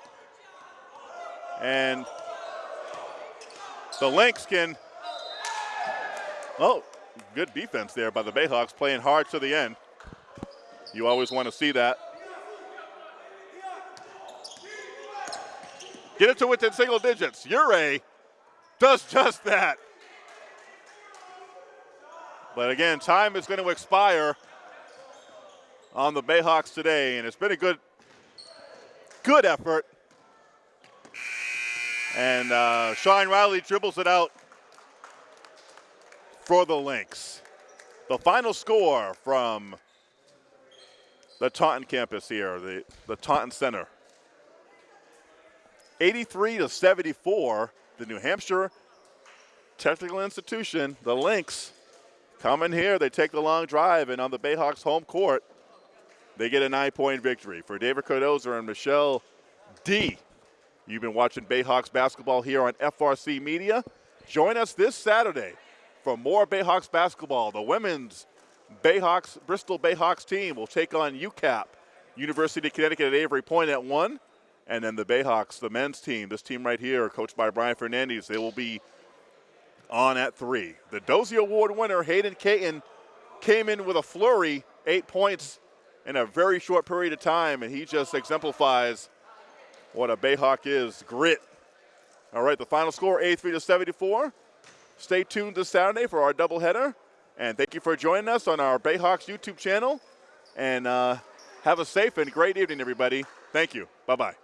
And the Lynx can, oh, good defense there by the Bayhawks, playing hard to the end. You always want to see that. Get it to within single digits. Ure does just that. But again, time is going to expire on the Bayhawks today, and it's been a good, good effort and uh, Sean Riley dribbles it out for the Lynx. The final score from the Taunton campus here, the, the Taunton Center. 83 to 74, the New Hampshire Technical Institution, the Lynx, come in here. They take the long drive, and on the Bayhawks home court, they get a nine point victory. For David Cardoza and Michelle D. You've been watching Bayhawks basketball here on FRC Media. Join us this Saturday for more Bayhawks basketball. The women's Bayhawks, Bristol Bayhawks team will take on UCAP, University of Connecticut at Avery Point at 1. And then the Bayhawks, the men's team, this team right here, coached by Brian Fernandez, they will be on at 3. The Dozie Award winner, Hayden Caton, came in with a flurry, eight points in a very short period of time, and he just exemplifies what a Bayhawk is grit. All right, the final score 83 to 74. Stay tuned this Saturday for our doubleheader. And thank you for joining us on our Bayhawks YouTube channel. And uh, have a safe and great evening, everybody. Thank you. Bye bye.